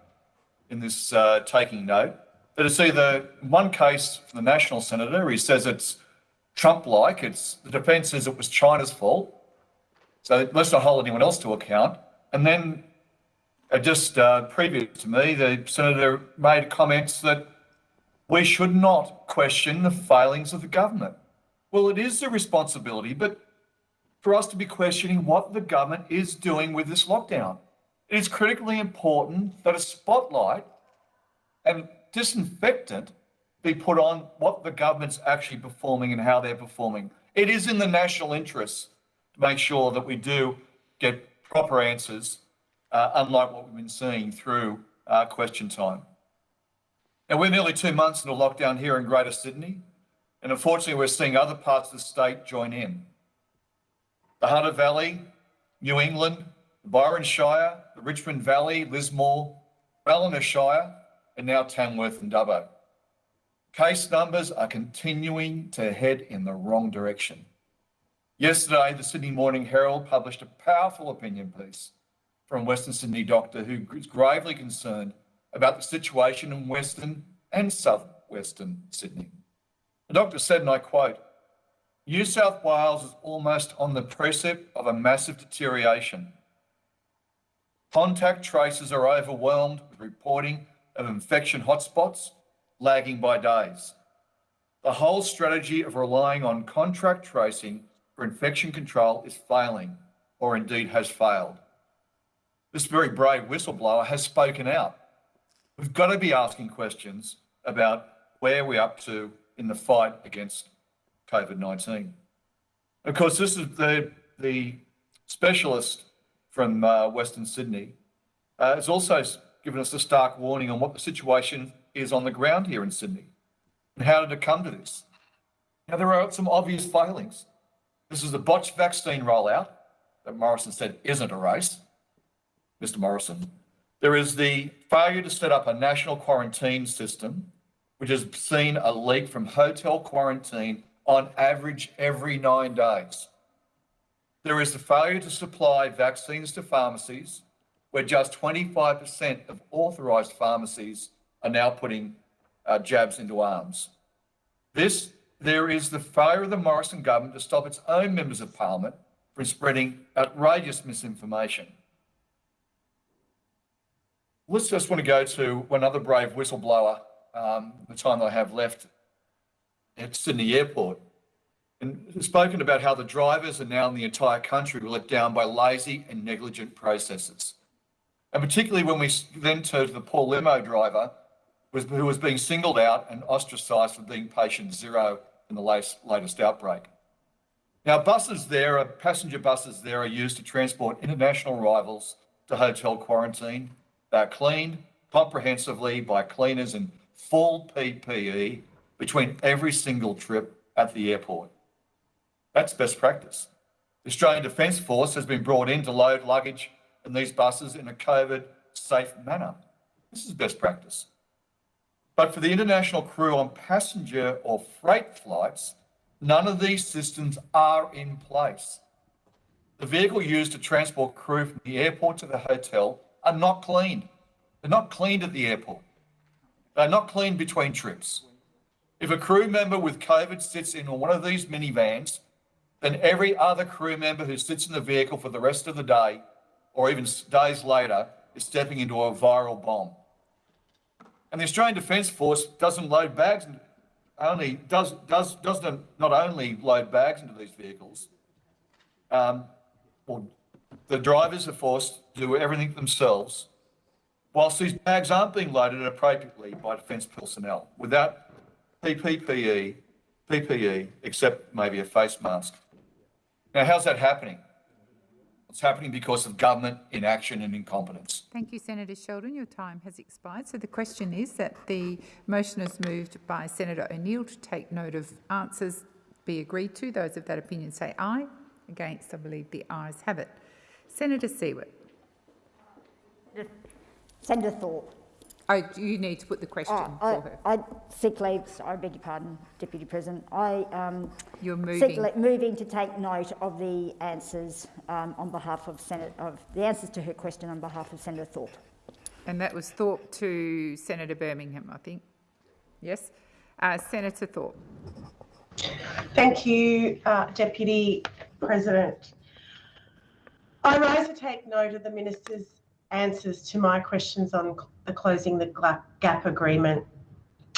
in this uh, taking note that it's either one case from the national senator, he says it's Trump-like, it's the defence says it was China's fault, so let's not hold anyone else to account. And then just uh, previous to me, the senator made comments that we should not question the failings of the government. Well, it is a responsibility, but for us to be questioning what the government is doing with this lockdown. It is critically important that a spotlight and disinfectant be put on what the government's actually performing and how they're performing. It is in the national interest to make sure that we do get proper answers, uh, unlike what we've been seeing through uh, question time. Now, we're nearly two months into lockdown here in Greater Sydney, and unfortunately, we're seeing other parts of the state join in. The Hunter Valley, New England, the Byron Shire, the Richmond Valley, Lismore, Ballina Shire, and now Tamworth and Dubbo. Case numbers are continuing to head in the wrong direction. Yesterday, the Sydney Morning Herald published a powerful opinion piece from Western Sydney doctor who is gravely concerned about the situation in Western and southwestern Sydney. The doctor said, and I quote, New South Wales is almost on the precipice of a massive deterioration. Contact tracers are overwhelmed with reporting of infection hotspots, lagging by days. The whole strategy of relying on contract tracing for infection control is failing, or indeed has failed. This very brave whistleblower has spoken out. We've got to be asking questions about where we're up to in the fight against COVID-19. Of course, this is the, the specialist from uh, Western Sydney uh, has also given us a stark warning on what the situation is on the ground here in Sydney. And how did it come to this? Now, there are some obvious failings. This is the botched vaccine rollout that Morrison said isn't a race, Mr. Morrison. There is the failure to set up a national quarantine system, which has seen a leak from hotel quarantine on average every nine days. There is the failure to supply vaccines to pharmacies, where just 25% of authorised pharmacies are now putting uh, jabs into arms. This, there is the failure of the Morrison government to stop its own members of parliament from spreading outrageous misinformation. Let's just want to go to another brave whistleblower, um, the time I have left at Sydney Airport, and spoken about how the drivers are now in the entire country were let down by lazy and negligent processes. And particularly when we then turn to the poor limo driver was, who was being singled out and ostracised for being patient zero in the latest, latest outbreak. Now, buses there, are, passenger buses there are used to transport international arrivals to hotel quarantine. They're cleaned comprehensively by cleaners in full PPE between every single trip at the airport. That's best practice. The Australian Defence Force has been brought in to load luggage in these buses in a COVID safe manner. This is best practice. But for the international crew on passenger or freight flights, none of these systems are in place. The vehicle used to transport crew from the airport to the hotel are not cleaned. They're not cleaned at the airport. They're not cleaned between trips. If a crew member with COVID sits in one of these minivans, then every other crew member who sits in the vehicle for the rest of the day or even days later is stepping into a viral bomb. And the Australian Defence Force doesn't load bags, and only does does doesn't not only load bags into these vehicles. Um, well, the drivers are forced to do everything themselves, whilst these bags aren't being loaded appropriately by defence personnel without PPE, PPE, except maybe a face mask. Now, how's that happening? It's happening because of government inaction and incompetence. Thank you, Senator Sheldon. Your time has expired. So the question is that the motion is moved by Senator O'Neill to take note of answers be agreed to. Those of that opinion say aye. Against, I believe the ayes have it. Senator Siewert. Senator Thorpe. Oh, you need to put the question Oh, I, for her. I, sick leave, I beg your pardon, Deputy President. I um, You're moving. le- moving to take note of the answers um, on behalf of Senate of the answers to her question on behalf of Senator Thorpe. And that was Thorpe to Senator Birmingham, I think. Yes? Uh, Senator Thorpe. Thank you, uh, Deputy President. I rise to take note of the Minister's answers to my questions on the closing the gap agreement.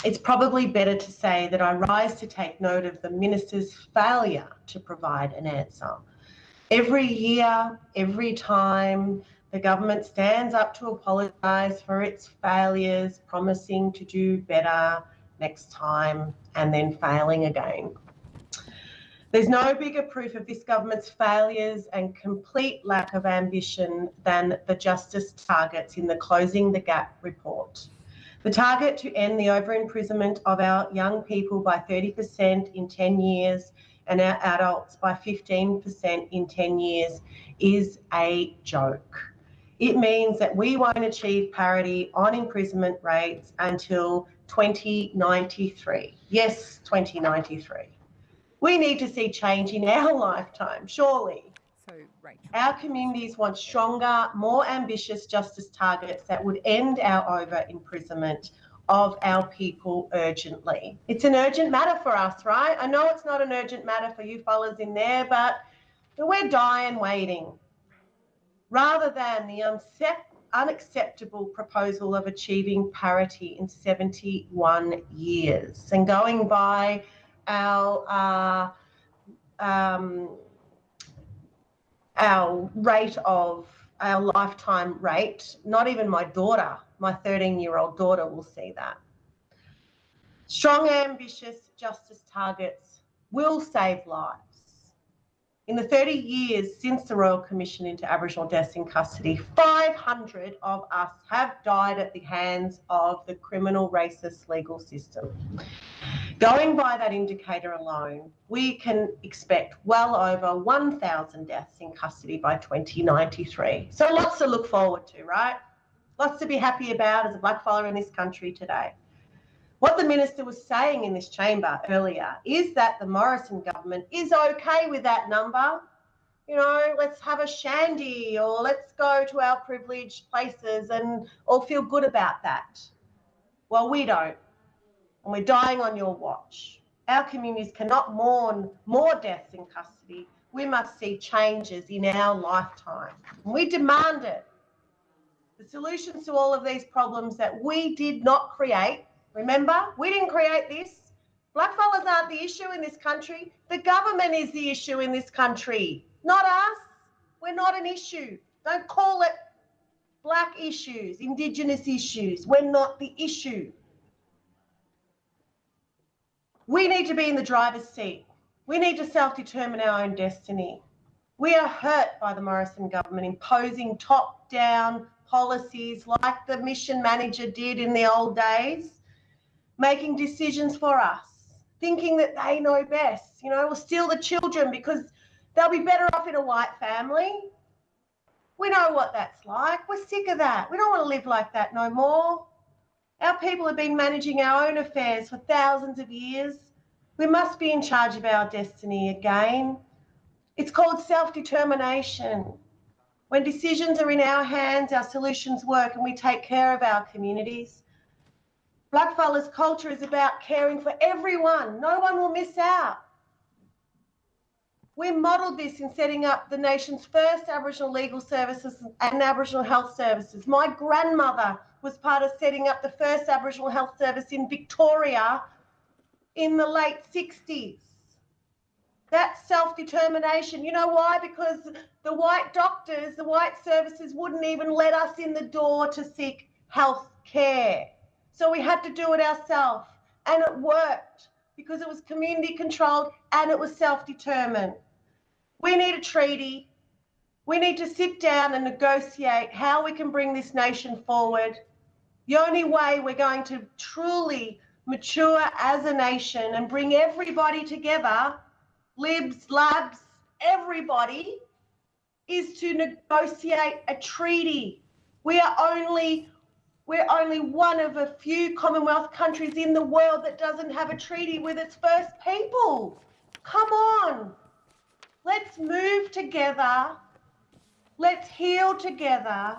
It's probably better to say that I rise to take note of the Minister's failure to provide an answer. Every year, every time, the government stands up to apologise for its failures, promising to do better next time, and then failing again. There's no bigger proof of this government's failures and complete lack of ambition than the justice targets in the Closing the Gap report. The target to end the over-imprisonment of our young people by 30% in 10 years and our adults by 15% in 10 years is a joke. It means that we won't achieve parity on imprisonment rates until 2093. Yes, 2093. We need to see change in our (laughs) lifetime, surely. So, Rachel. Our communities want stronger, more ambitious justice targets that would end our over imprisonment of our people urgently. It's an urgent matter for us, right? I know it's not an urgent matter for you fellas in there, but we're dying waiting. Rather than the unacceptable proposal of achieving parity in 71 years and going by our uh, um, our rate of our lifetime rate. Not even my daughter, my 13 year old daughter, will see that. Strong, ambitious justice targets will save lives. In the 30 years since the Royal Commission into Aboriginal deaths in custody, 500 of us have died at the hands of the criminal racist legal system. Going by that indicator alone, we can expect well over 1,000 deaths in custody by 2093. So lots to look forward to, right? Lots to be happy about as a black blackfella in this country today. What the minister was saying in this chamber earlier is that the Morrison government is okay with that number. You know, let's have a shandy or let's go to our privileged places and all feel good about that. Well, we don't and we're dying on your watch. Our communities cannot mourn more deaths in custody. We must see changes in our lifetime. We demand it. The solutions to all of these problems that we did not create, remember, we didn't create this. Blackfellas aren't the issue in this country. The government is the issue in this country, not us. We're not an issue. Don't call it black issues, Indigenous issues. We're not the issue. We need to be in the driver's seat. We need to self determine our own destiny. We are hurt by the Morrison government imposing top down policies like the mission manager did in the old days, making decisions for us, thinking that they know best. You know, we'll steal the children because they'll be better off in a white family. We know what that's like. We're sick of that. We don't want to live like that no more. Our people have been managing our own affairs for thousands of years. We must be in charge of our destiny again. It's called self determination. When decisions are in our hands, our solutions work and we take care of our communities. Blackfellas culture is about caring for everyone. No one will miss out. We modelled this in setting up the nation's first Aboriginal legal services and Aboriginal health services. My grandmother was part of setting up the first Aboriginal health service in Victoria in the late 60s. That's self determination. You know why? Because the white doctors, the white services wouldn't even let us in the door to seek health care. So we had to do it ourselves. And it worked because it was community controlled and it was self determined. We need a treaty. We need to sit down and negotiate how we can bring this nation forward. The only way we're going to truly mature as a nation and bring everybody together, libs, labs, everybody, is to negotiate a treaty. We are only we're only one of a few Commonwealth countries in the world that doesn't have a treaty with its first people. Come on. Let's move together. Let's heal together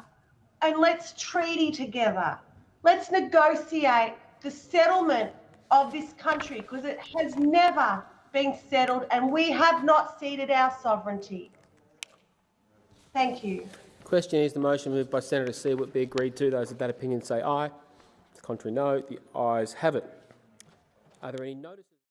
and let's treaty together. Let's negotiate the settlement of this country because it has never been settled and we have not ceded our sovereignty. Thank you. Question is the motion moved by Senator Siewert be agreed to. Those of that opinion say aye. The contrary no. The ayes have it. Are there any notices?